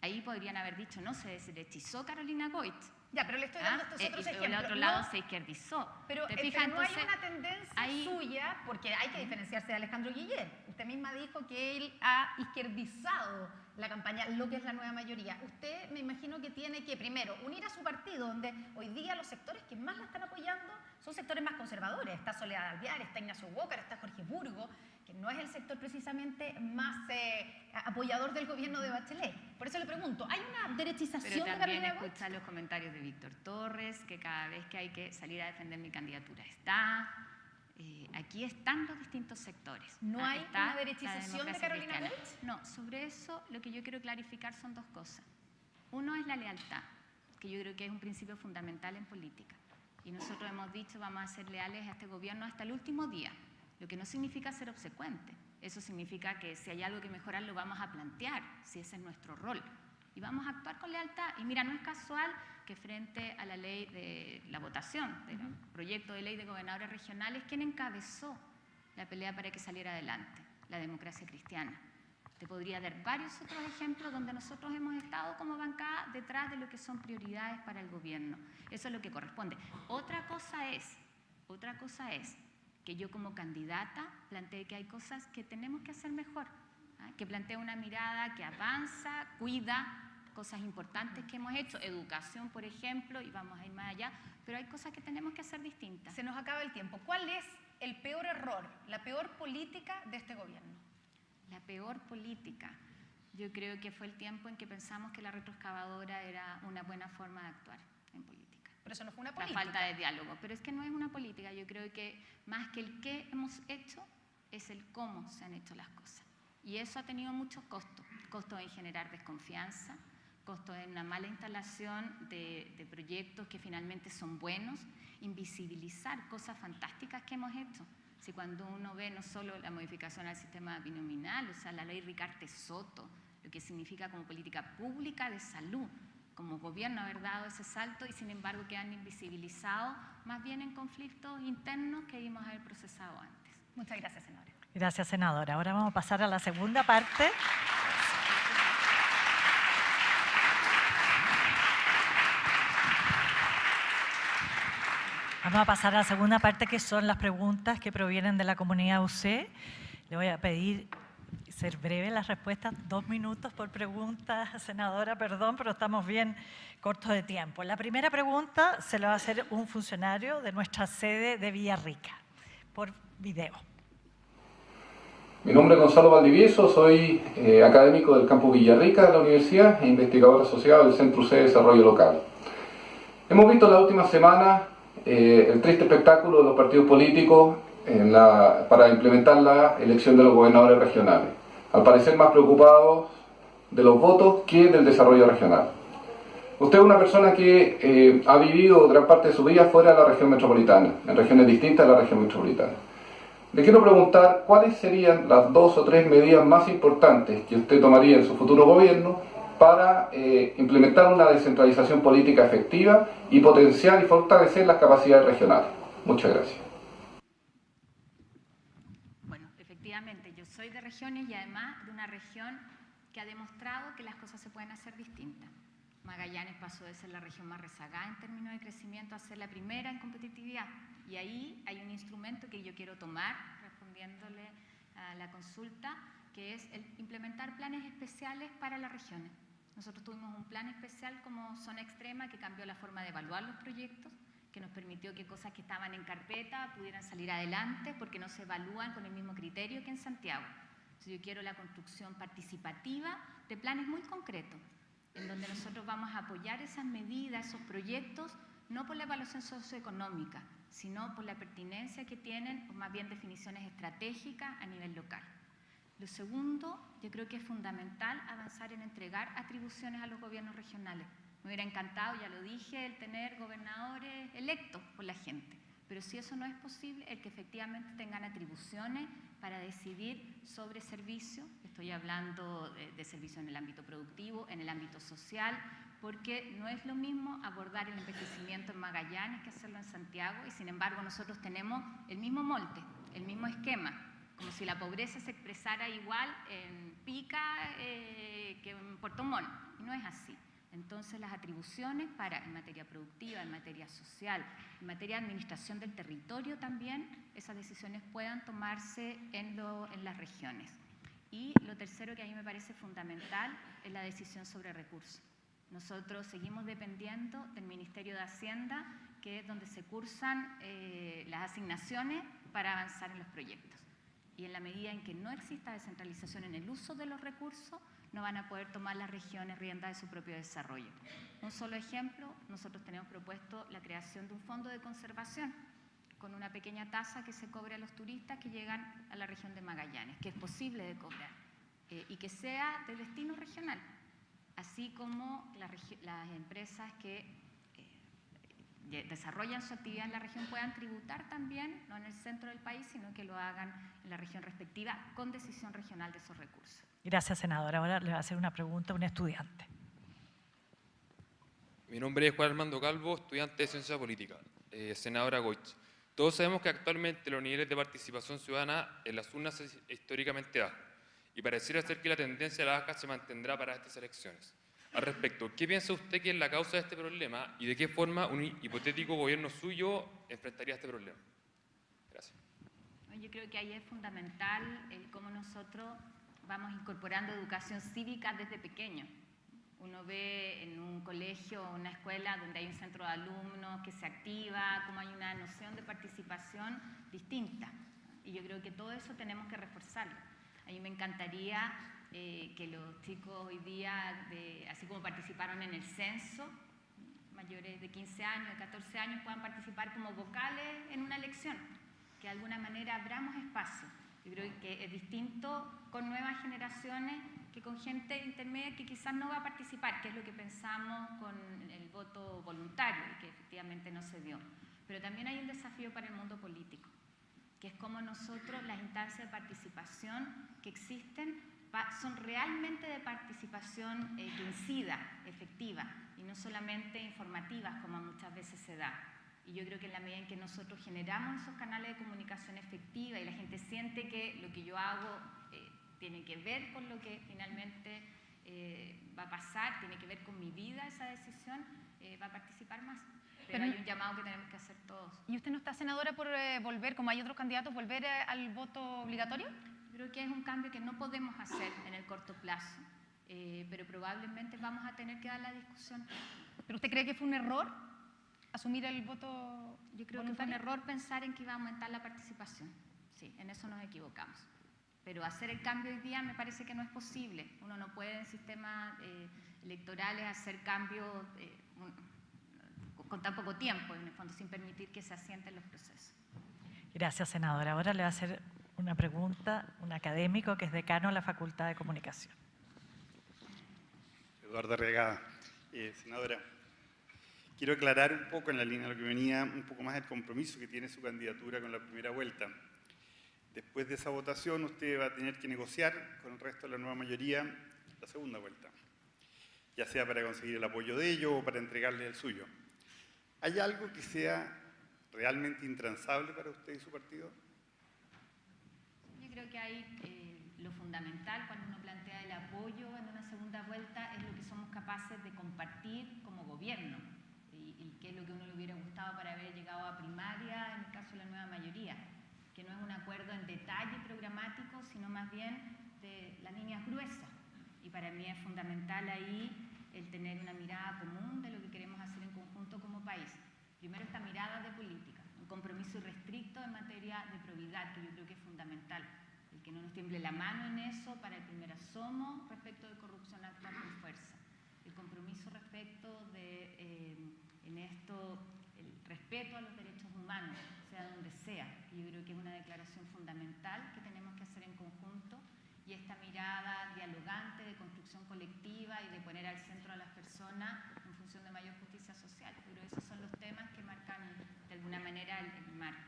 Ahí podrían haber dicho, no, se derechizó Carolina Goit. Ya, pero le estoy ¿ah? dando estos Eh, otros y por ejemplos. el otro lado No, se izquierdizó. Pero, ¿Te eh, fijas? pero no hay Entonces, una tendencia ahí- suya, porque hay que diferenciarse de Alejandro Guillén. Usted misma dijo que él ha izquierdizado la campaña, lo que es la nueva mayoría. Usted me imagino que tiene que, primero, unir a su partido, donde hoy día los sectores que más la están apoyando son sectores más conservadores. Está Soledad Alvear, está Ignacio Walker, está Jorge Burgo, que no es el sector precisamente más eh, apoyador del gobierno de Bachelet. Por eso le pregunto, ¿hay una Pero derechización de también Goich? escuchar los comentarios de Víctor Torres, que cada vez que hay que salir a defender mi candidatura está. Eh, aquí están los distintos sectores. ¿No hay está una derechización de Carolina? No, sobre eso lo que yo quiero clarificar son dos cosas. Uno es la lealtad, que yo creo que es un principio fundamental en política. Y nosotros hemos dicho vamos a ser leales a este gobierno hasta el último día, lo que no significa ser obsecuente. Eso significa que si hay algo que mejorar lo vamos a plantear, si ese es nuestro rol. Y vamos a actuar con lealtad. Y mira, no es casual que frente a la ley de la votación del proyecto de ley de gobernadores regionales, ¿quién encabezó la pelea para que saliera adelante? La democracia cristiana. Te podría dar varios otros ejemplos donde nosotros hemos estado como bancada detrás de lo que son prioridades para el gobierno. Eso es lo que corresponde. Otra cosa es, otra cosa es que yo como candidata planteé que hay cosas que tenemos que hacer mejor, ¿ah? que plantea una mirada que avanza, cuida cosas importantes que hemos hecho, educación, por ejemplo, y vamos a ir más allá, pero hay cosas que tenemos que hacer distintas. Se nos acaba el tiempo. ¿Cuál es el peor error, la peor política de este gobierno? La peor política. Yo creo que fue el tiempo en que pensamos que la retroexcavadora era una buena forma de actuar en política. Pero eso no fue una La política. falta de diálogo. Pero es que no es una política. Yo creo que más que el qué hemos hecho, es el cómo se han hecho las cosas. Y eso ha tenido muchos costos. Costos en generar desconfianza, costos en una mala instalación de, de proyectos que finalmente son buenos, invisibilizar cosas fantásticas que hemos hecho. Si cuando uno ve no solo la modificación al sistema binominal, o sea, la ley Ricarte Soto, lo que significa como política pública de salud, como gobierno haber dado ese salto y sin embargo quedan invisibilizados más bien en conflictos internos que debimos haber procesado antes. Muchas gracias, senadora. Gracias, senadora. Ahora vamos a pasar a la segunda parte. Vamos a pasar a la segunda parte, que son las preguntas que provienen de la comunidad UC. Le voy a pedir ser breve las respuestas, dos minutos por pregunta, senadora, perdón, pero estamos bien cortos de tiempo. La primera pregunta se la va a hacer un funcionario de nuestra sede de Villarrica, por video. Mi nombre es Gonzalo Valdivieso, soy eh, académico del campus Villarrica de la universidad e investigador asociado del Centro C de Desarrollo Local. Hemos visto en la última semana eh, el triste espectáculo de los partidos políticos en la- para implementar la elección de los gobernadores regionales, al parecer más preocupados de los votos que del desarrollo regional. Usted es una persona que eh, ha vivido gran parte de su vida fuera de la región metropolitana, en regiones distintas de la región metropolitana. Le quiero preguntar cuáles serían las dos o tres medidas más importantes que usted tomaría en su futuro gobierno para eh, implementar una descentralización política efectiva y potenciar y fortalecer las capacidades regionales. Muchas gracias. Bueno, efectivamente, yo soy de regiones y además de una región que ha demostrado que las cosas se pueden hacer distintas. Magallanes pasó de ser la región más rezagada en términos de crecimiento a ser la primera en competitividad. Y ahí hay un instrumento que yo quiero tomar, respondiéndole a la consulta, que es el implementar planes especiales para las regiones. Nosotros tuvimos un plan especial como zona extrema que cambió la forma de evaluar los proyectos, que nos permitió que cosas que estaban en carpeta pudieran salir adelante porque no se evalúan con el mismo criterio que en Santiago. Entonces, yo quiero la construcción participativa de planes muy concretos. en donde nosotros vamos a apoyar esas medidas, esos proyectos, no por la evaluación socioeconómica, sino por la pertinencia que tienen, o más bien definiciones estratégicas a nivel local. Lo segundo, yo creo que es fundamental avanzar en entregar atribuciones a los gobiernos regionales. Me hubiera encantado, ya lo dije, el tener gobernadores electos por la gente. Pero si eso no es posible, el que efectivamente tengan atribuciones para decidir sobre servicios, estoy hablando de, servicios en el ámbito productivo, en el ámbito social, porque no es lo mismo abordar el envejecimiento en Magallanes que hacerlo en Santiago y sin embargo nosotros tenemos el mismo molde, el mismo esquema, como si la pobreza se expresara igual en Pica eh, que en Puerto Montt, y no es así. Entonces las atribuciones para en materia productiva, en materia social, en materia de administración del territorio también, esas decisiones puedan tomarse en, las regiones. Y lo tercero que a mí me parece fundamental es la decisión sobre recursos. Nosotros seguimos dependiendo del Ministerio de Hacienda, que es donde se cursan eh, las asignaciones para avanzar en los proyectos. Y en la medida en que no exista descentralización en el uso de los recursos, no van a poder tomar las regiones rienda de su propio desarrollo. Un solo ejemplo, nosotros tenemos propuesto la creación de un fondo de conservación con una pequeña tasa que se cobre a los turistas que llegan a la región de Magallanes, que es posible de cobrar, eh, y que sea de destino regional así como las empresas que desarrollan su actividad en la región puedan tributar también, no en el centro del país, sino que lo hagan en la región respectiva con decisión regional de esos recursos. Gracias, senadora. Ahora le va a hacer una pregunta a un estudiante. Mi nombre es Juan Armando Calvo, estudiante de Ciencia Política. Eh, senadora Goich, todos sabemos que actualmente los niveles de participación ciudadana en las urnas es históricamente bajos y pareciera ser que la tendencia a la baja se mantendrá para estas elecciones. Al respecto, ¿qué piensa usted que es la causa de este problema y de qué forma un hipotético gobierno suyo enfrentaría este problema? Gracias. Yo creo que ahí es fundamental el cómo nosotros vamos incorporando educación cívica desde pequeño. Uno ve en un colegio o una escuela donde hay un centro de alumnos que se activa, cómo hay una noción de participación distinta. Y yo creo que todo eso tenemos que reforzarlo. A mí me encantaría eh, que los chicos hoy día, así como participaron en el censo, mayores de 15 años, de 14 años, puedan participar como vocales en una elección, que de alguna manera abramos espacio. Yo creo que es distinto con nuevas generaciones que con gente intermedia que quizás no va a participar, que es lo que pensamos con el voto voluntario y que efectivamente no se dio. Pero también hay un desafío para el mundo político que es como nosotros las instancias de participación que existen son realmente de participación eh, que incida, efectiva, y no solamente informativas como muchas veces se da. Y yo creo que en la medida en que nosotros generamos esos canales de comunicación efectiva y la gente siente que lo que yo hago eh, tiene que ver con lo que finalmente eh, va a pasar, tiene que ver con mi vida esa decisión, va a participar más. Pero, hay un llamado que tenemos que hacer todos. ¿Y usted no está, senadora, por eh, volver, como hay otros candidatos, volver eh, al voto obligatorio? Creo que es un cambio que no podemos hacer en el corto plazo, eh, pero probablemente vamos a tener que dar la discusión. ¿Pero usted cree que fue un error asumir el voto Yo creo que fue un error pensar en que iba a aumentar la participación. Sí, en eso nos equivocamos. Pero hacer el cambio hoy día me parece que no es posible. Uno no puede en sistemas electorales hacer cambios con tan poco tiempo, en el fondo, sin permitir que se asienten los procesos. Gracias, senadora. Ahora le va a hacer una pregunta un académico que es decano de la Facultad de Comunicación. Eduardo Arriagada. Eh, senadora, quiero aclarar un poco en la línea de lo que venía, un poco más el compromiso que tiene su candidatura con la primera vuelta. Después de esa votación, usted va a tener que negociar con el resto de la nueva mayoría la segunda vuelta, ya sea para conseguir el apoyo de ellos o para entregarle el suyo. ¿Hay algo que sea realmente intransable para usted y su partido? Creo que hay eh, lo fundamental cuando uno plantea el apoyo en una segunda vuelta es lo que somos capaces de compartir como gobierno y, y qué es lo que uno le hubiera gustado para haber llegado a primaria en el caso de la nueva mayoría, que no es un acuerdo en detalle programático, sino más bien de las líneas gruesas. Y para mí es fundamental ahí el tener una mirada común de lo que queremos hacer en conjunto como país. Primero esta mirada de política, un compromiso irrestricto en materia de probidad, que yo creo que es fundamental. Que no nos tiemble la mano en eso para el primer asomo respecto de corrupción actual con fuerza. el compromiso respecto de, eh, en esto, el respeto a los derechos humanos, sea donde sea. Yo creo que es una declaración fundamental que tenemos que hacer en conjunto y esta mirada dialogante de construcción colectiva y de poner al centro a las personas en función de mayor justicia social. Pero esos son los temas que marcan de alguna manera el marco.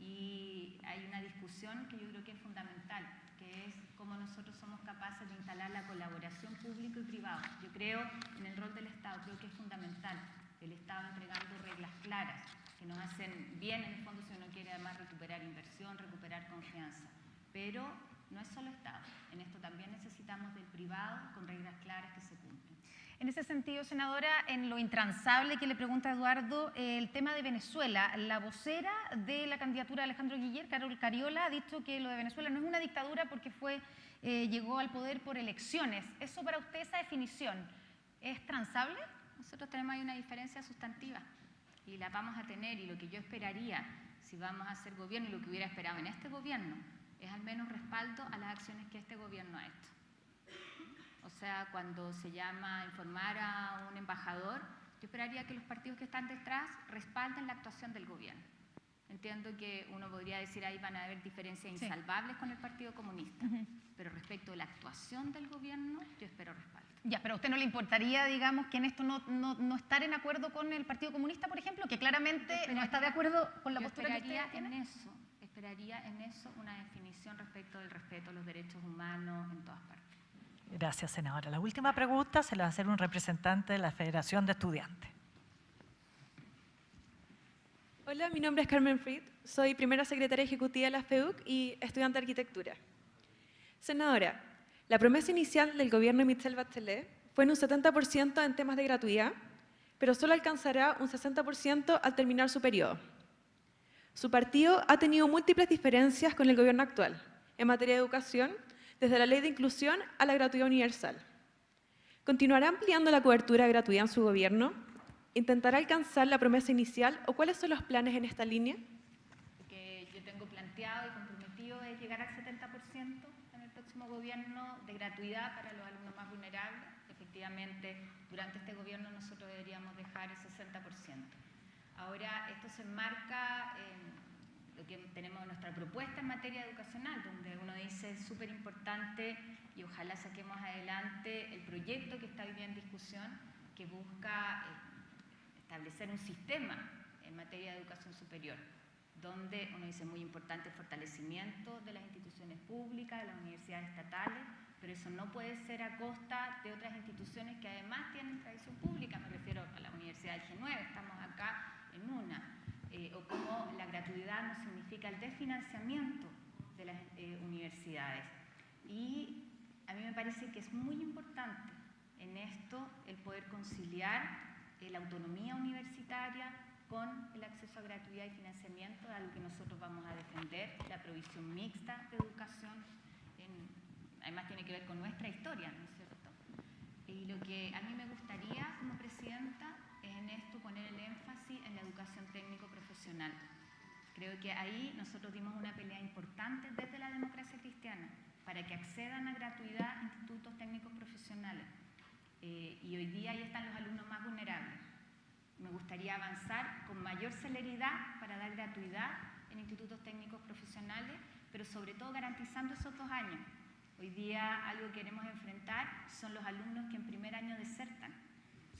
Y hay una discusión que yo creo que es fundamental, que es cómo nosotros somos capaces de instalar la colaboración público y privado. Yo creo en el rol del Estado, creo que es fundamental. El Estado entregando reglas claras que nos hacen bien en el fondo si uno quiere además recuperar inversión, recuperar confianza. Pero no es solo Estado, en esto también necesitamos del privado con reglas claras que se. En ese sentido, senadora, en lo intransable que le pregunta Eduardo, el tema de Venezuela, la vocera de la candidatura de Alejandro Guiller, Carol Cariola, ha dicho que lo de Venezuela no es una dictadura porque fue, eh, llegó al poder por elecciones. ¿Eso para usted, esa definición, es transable? Nosotros tenemos ahí una diferencia sustantiva y la vamos a tener y lo que yo esperaría si vamos a hacer gobierno y lo que hubiera esperado en este gobierno es al menos respaldo a las acciones que este gobierno ha hecho. O sea, cuando se llama informar a un embajador, yo esperaría que los partidos que están detrás respalden la actuación del gobierno. Entiendo que uno podría decir ahí van a haber diferencias insalvables con el Partido Comunista, uh -huh. pero respecto a la actuación del gobierno, yo espero respaldo. Ya, pero a usted no le importaría, digamos, que en esto no, no, no estar en acuerdo con el Partido Comunista, por ejemplo, que claramente no está de acuerdo con la yo postura que esperaría usted en tiene? eso, esperaría en eso una definición respecto del respeto a los derechos humanos en todas partes. Gracias, senadora. La última pregunta se la va a hacer un representante de la Federación de Estudiantes. Hola, mi nombre es Carmen Fried, soy primera secretaria ejecutiva de la FEUC y estudiante de arquitectura. Senadora, la promesa inicial del gobierno de Michelle Bachelet fue en un 70% en temas de gratuidad, pero solo alcanzará un 60% al terminar su periodo. Su partido ha tenido múltiples diferencias con el gobierno actual en materia de educación, desde la ley de inclusión a la gratuidad universal. ¿Continuará ampliando la cobertura de gratuidad en su gobierno? ¿Intentará alcanzar la promesa inicial o cuáles son los planes en esta línea? Que yo tengo planteado y comprometido es llegar al 70% en el próximo gobierno de gratuidad para los alumnos más vulnerables. Efectivamente, durante este gobierno nosotros deberíamos dejar el 60%. Ahora, esto se enmarca en lo que tenemos en nuestra propuesta en materia educacional, donde uno dice es súper importante y ojalá saquemos adelante el proyecto que está hoy día en discusión, que busca eh, establecer un sistema en materia de educación superior, donde uno dice muy importante el fortalecimiento de las instituciones públicas, de las universidades estatales, pero eso no puede ser a costa de otras instituciones que además tienen tradición pública, me refiero a la Universidad del G9, estamos acá en una, eh, o como la gratuidad no significa el desfinanciamiento de las eh, universidades. Y a mí me parece que es muy importante en esto el poder conciliar eh, la autonomía universitaria con el acceso a gratuidad y financiamiento, algo que nosotros vamos a defender, la provisión mixta de educación, en- además tiene que ver con nuestra historia, ¿no es cierto? Y lo que a mí me gustaría como presidenta es en esto poner el énfasis en la educación técnico-profesional. Creo que ahí nosotros dimos una pelea importante desde la democracia cristiana para que accedan a gratuidad institutos técnicos profesionales. Eh, y hoy día ahí están los alumnos más vulnerables. Me gustaría avanzar con mayor celeridad para dar gratuidad en institutos técnicos profesionales, pero sobre todo garantizando esos dos años. Hoy día algo que queremos enfrentar son los alumnos que en primer año desertan.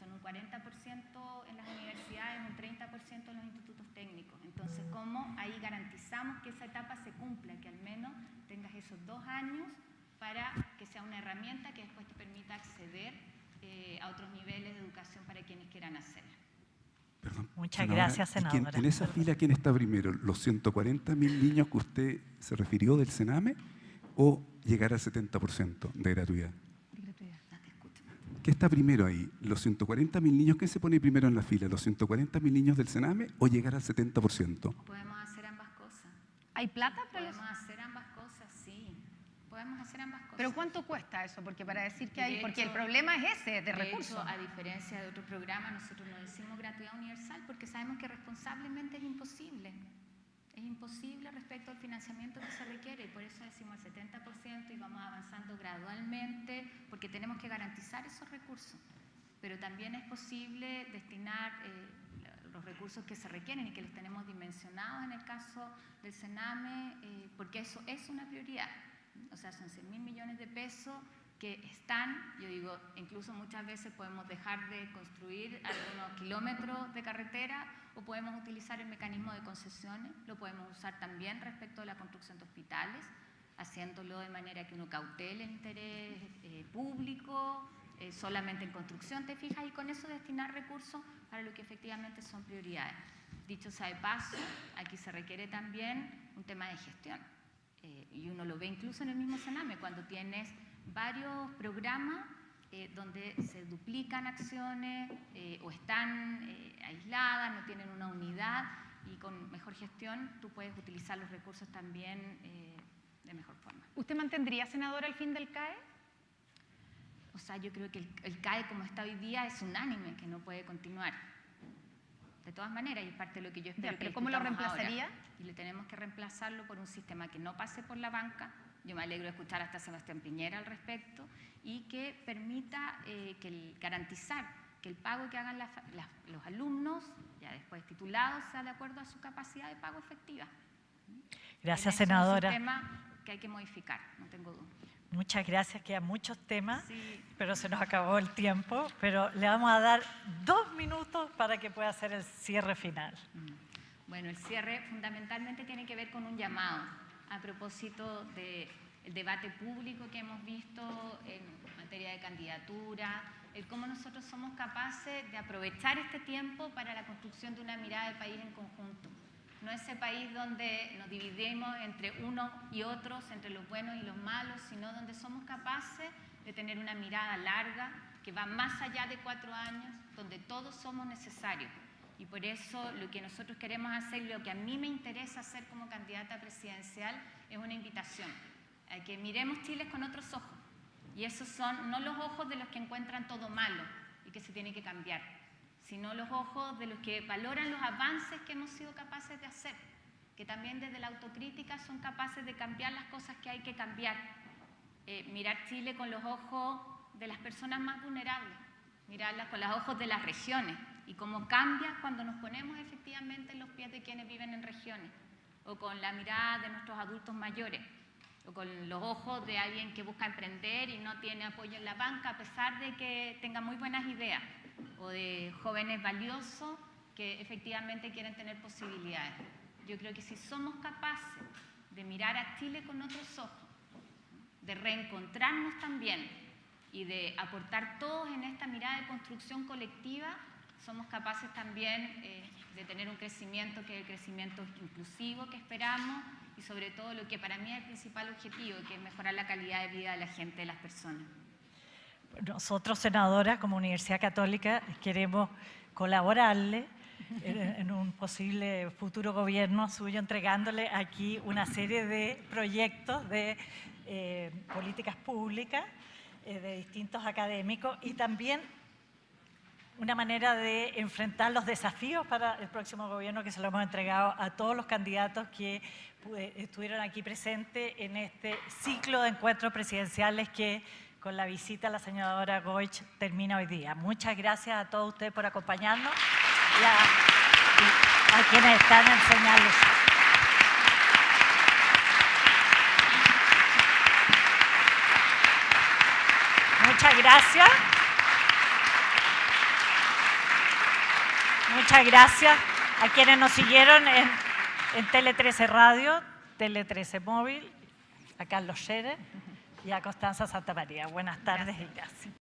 Son un 40% en las universidades, un 30% en los institutos técnicos. Entonces, ¿cómo ahí garantizamos que esa etapa se cumpla, que al menos tengas esos dos años para que sea una herramienta que después te permita acceder eh, a otros niveles de educación para quienes quieran hacerla? Muchas Senadora, gracias, ¿y quién- senadora. en esa fila, ¿quién está primero? ¿Los 140 mil niños que usted se refirió del Sename o llegar al 70% de gratuidad? ¿Qué está primero ahí? ¿Los 140 mil niños? ¿Qué se pone primero en la fila? ¿Los 140 mil niños del Sename o llegar al 70%? Podemos hacer ambas cosas. ¿Hay plata para los- Podemos hacer ambas cosas, sí. Podemos hacer ambas cosas. ¿Pero cuánto cuesta eso? Porque para decir que hay... De Porque el hecho- problema es ese, de, De recursos. hecho, a diferencia de otros programas, nosotros no decimos gratuidad universal porque sabemos que responsablemente es imposible. Es imposible respecto al financiamiento que se requiere y por eso decimos el 70% y vamos avanzando gradualmente porque tenemos que garantizar esos recursos. pero también es posible destinar eh, los recursos que se requieren y que les tenemos dimensionados en el caso del Sename, eh, porque eso es una prioridad. O sea, son 100 mil millones de pesos que están, yo digo, incluso muchas veces podemos dejar de construir algunos kilómetros de carretera o podemos utilizar el mecanismo de concesiones, lo podemos usar también respecto a la construcción de hospitales, haciéndolo de manera que uno cautele el interés eh, público, eh, solamente en construcción, te fijas, y con eso destinar recursos para lo que efectivamente son prioridades. Dicho sea de paso, aquí se requiere también un tema de gestión. Eh, y uno lo ve incluso en el mismo Sename, cuando tienes varios programas eh, donde se duplican acciones eh, o están eh, aisladas, no tienen una unidad y con mejor gestión tú puedes utilizar los recursos también de mejor forma. ¿Usted mantendría, senadora, el fin del CAE? O sea, yo creo que el, CAE como está hoy día es unánime, que no puede continuar. De todas maneras, y es parte de lo que yo espero. pero ¿cómo lo reemplazaría? y le tenemos que reemplazarlo por un sistema que no pase por la banca, yo me alegro de escuchar hasta Sebastián Piñera al respecto, y que permita eh, que garantizar que el pago que hagan los alumnos, ya después titulados, sea de acuerdo a su capacidad de pago efectiva. Gracias, senadora. Es un tema que hay que modificar, no tengo duda. Muchas gracias, quedan muchos temas, pero se nos acabó el tiempo, pero le vamos a dar dos minutos para que pueda hacer el cierre final. Mm. Bueno, el cierre fundamentalmente tiene que ver con un llamado a propósito del debate público que hemos visto en materia de candidatura, el cómo nosotros somos capaces de aprovechar este tiempo para la construcción de una mirada de país en conjunto. No ese país donde nos dividimos entre unos y otros, entre los buenos y los malos, sino donde somos capaces de tener una mirada larga que va más allá de cuatro años, donde todos somos necesarios. Y por eso lo que nosotros queremos hacer, lo que a mí me interesa hacer como candidata presidencial, es una invitación a que miremos Chile con otros ojos. Y esos son no los ojos de los que encuentran todo malo y que se tiene que cambiar, sino los ojos de los que valoran los avances que hemos sido capaces de hacer, que también desde la autocrítica son capaces de cambiar las cosas que hay que cambiar. Eh, mirar Chile con los ojos de las personas más vulnerables, mirarlas con los ojos de las regiones, y cómo cambia cuando nos ponemos efectivamente en los pies de quienes viven en regiones, o con la mirada de nuestros adultos mayores, o con los ojos de alguien que busca emprender y no tiene apoyo en la banca a pesar de que tenga muy buenas ideas, o de jóvenes valiosos que efectivamente quieren tener posibilidades. Yo creo que si somos capaces de mirar a Chile con otros ojos, de reencontrarnos también y de aportar todos en esta mirada de construcción colectiva, somos capaces también eh, de tener un crecimiento que es el crecimiento inclusivo que esperamos y sobre todo lo que para mí es el principal objetivo, que es mejorar la calidad de vida de la gente, de las personas. Nosotros, senadora, como Universidad Católica, queremos colaborarle en un posible futuro gobierno suyo, entregándole aquí una serie de proyectos de eh, políticas públicas eh, de distintos académicos y también una manera de enfrentar los desafíos para el próximo gobierno que se lo hemos entregado a todos los candidatos que estuvieron aquí presentes en este ciclo de encuentros presidenciales que con la visita a la senadora Goich termina hoy día. Muchas gracias a todos ustedes por acompañarnos y a, quienes están en señales. Muchas gracias. Muchas gracias a quienes nos siguieron en, Tele 13 Radio, Tele 13 Móvil, a Carlos Scherer y a Constanza Santa María. Buenas tardes y gracias.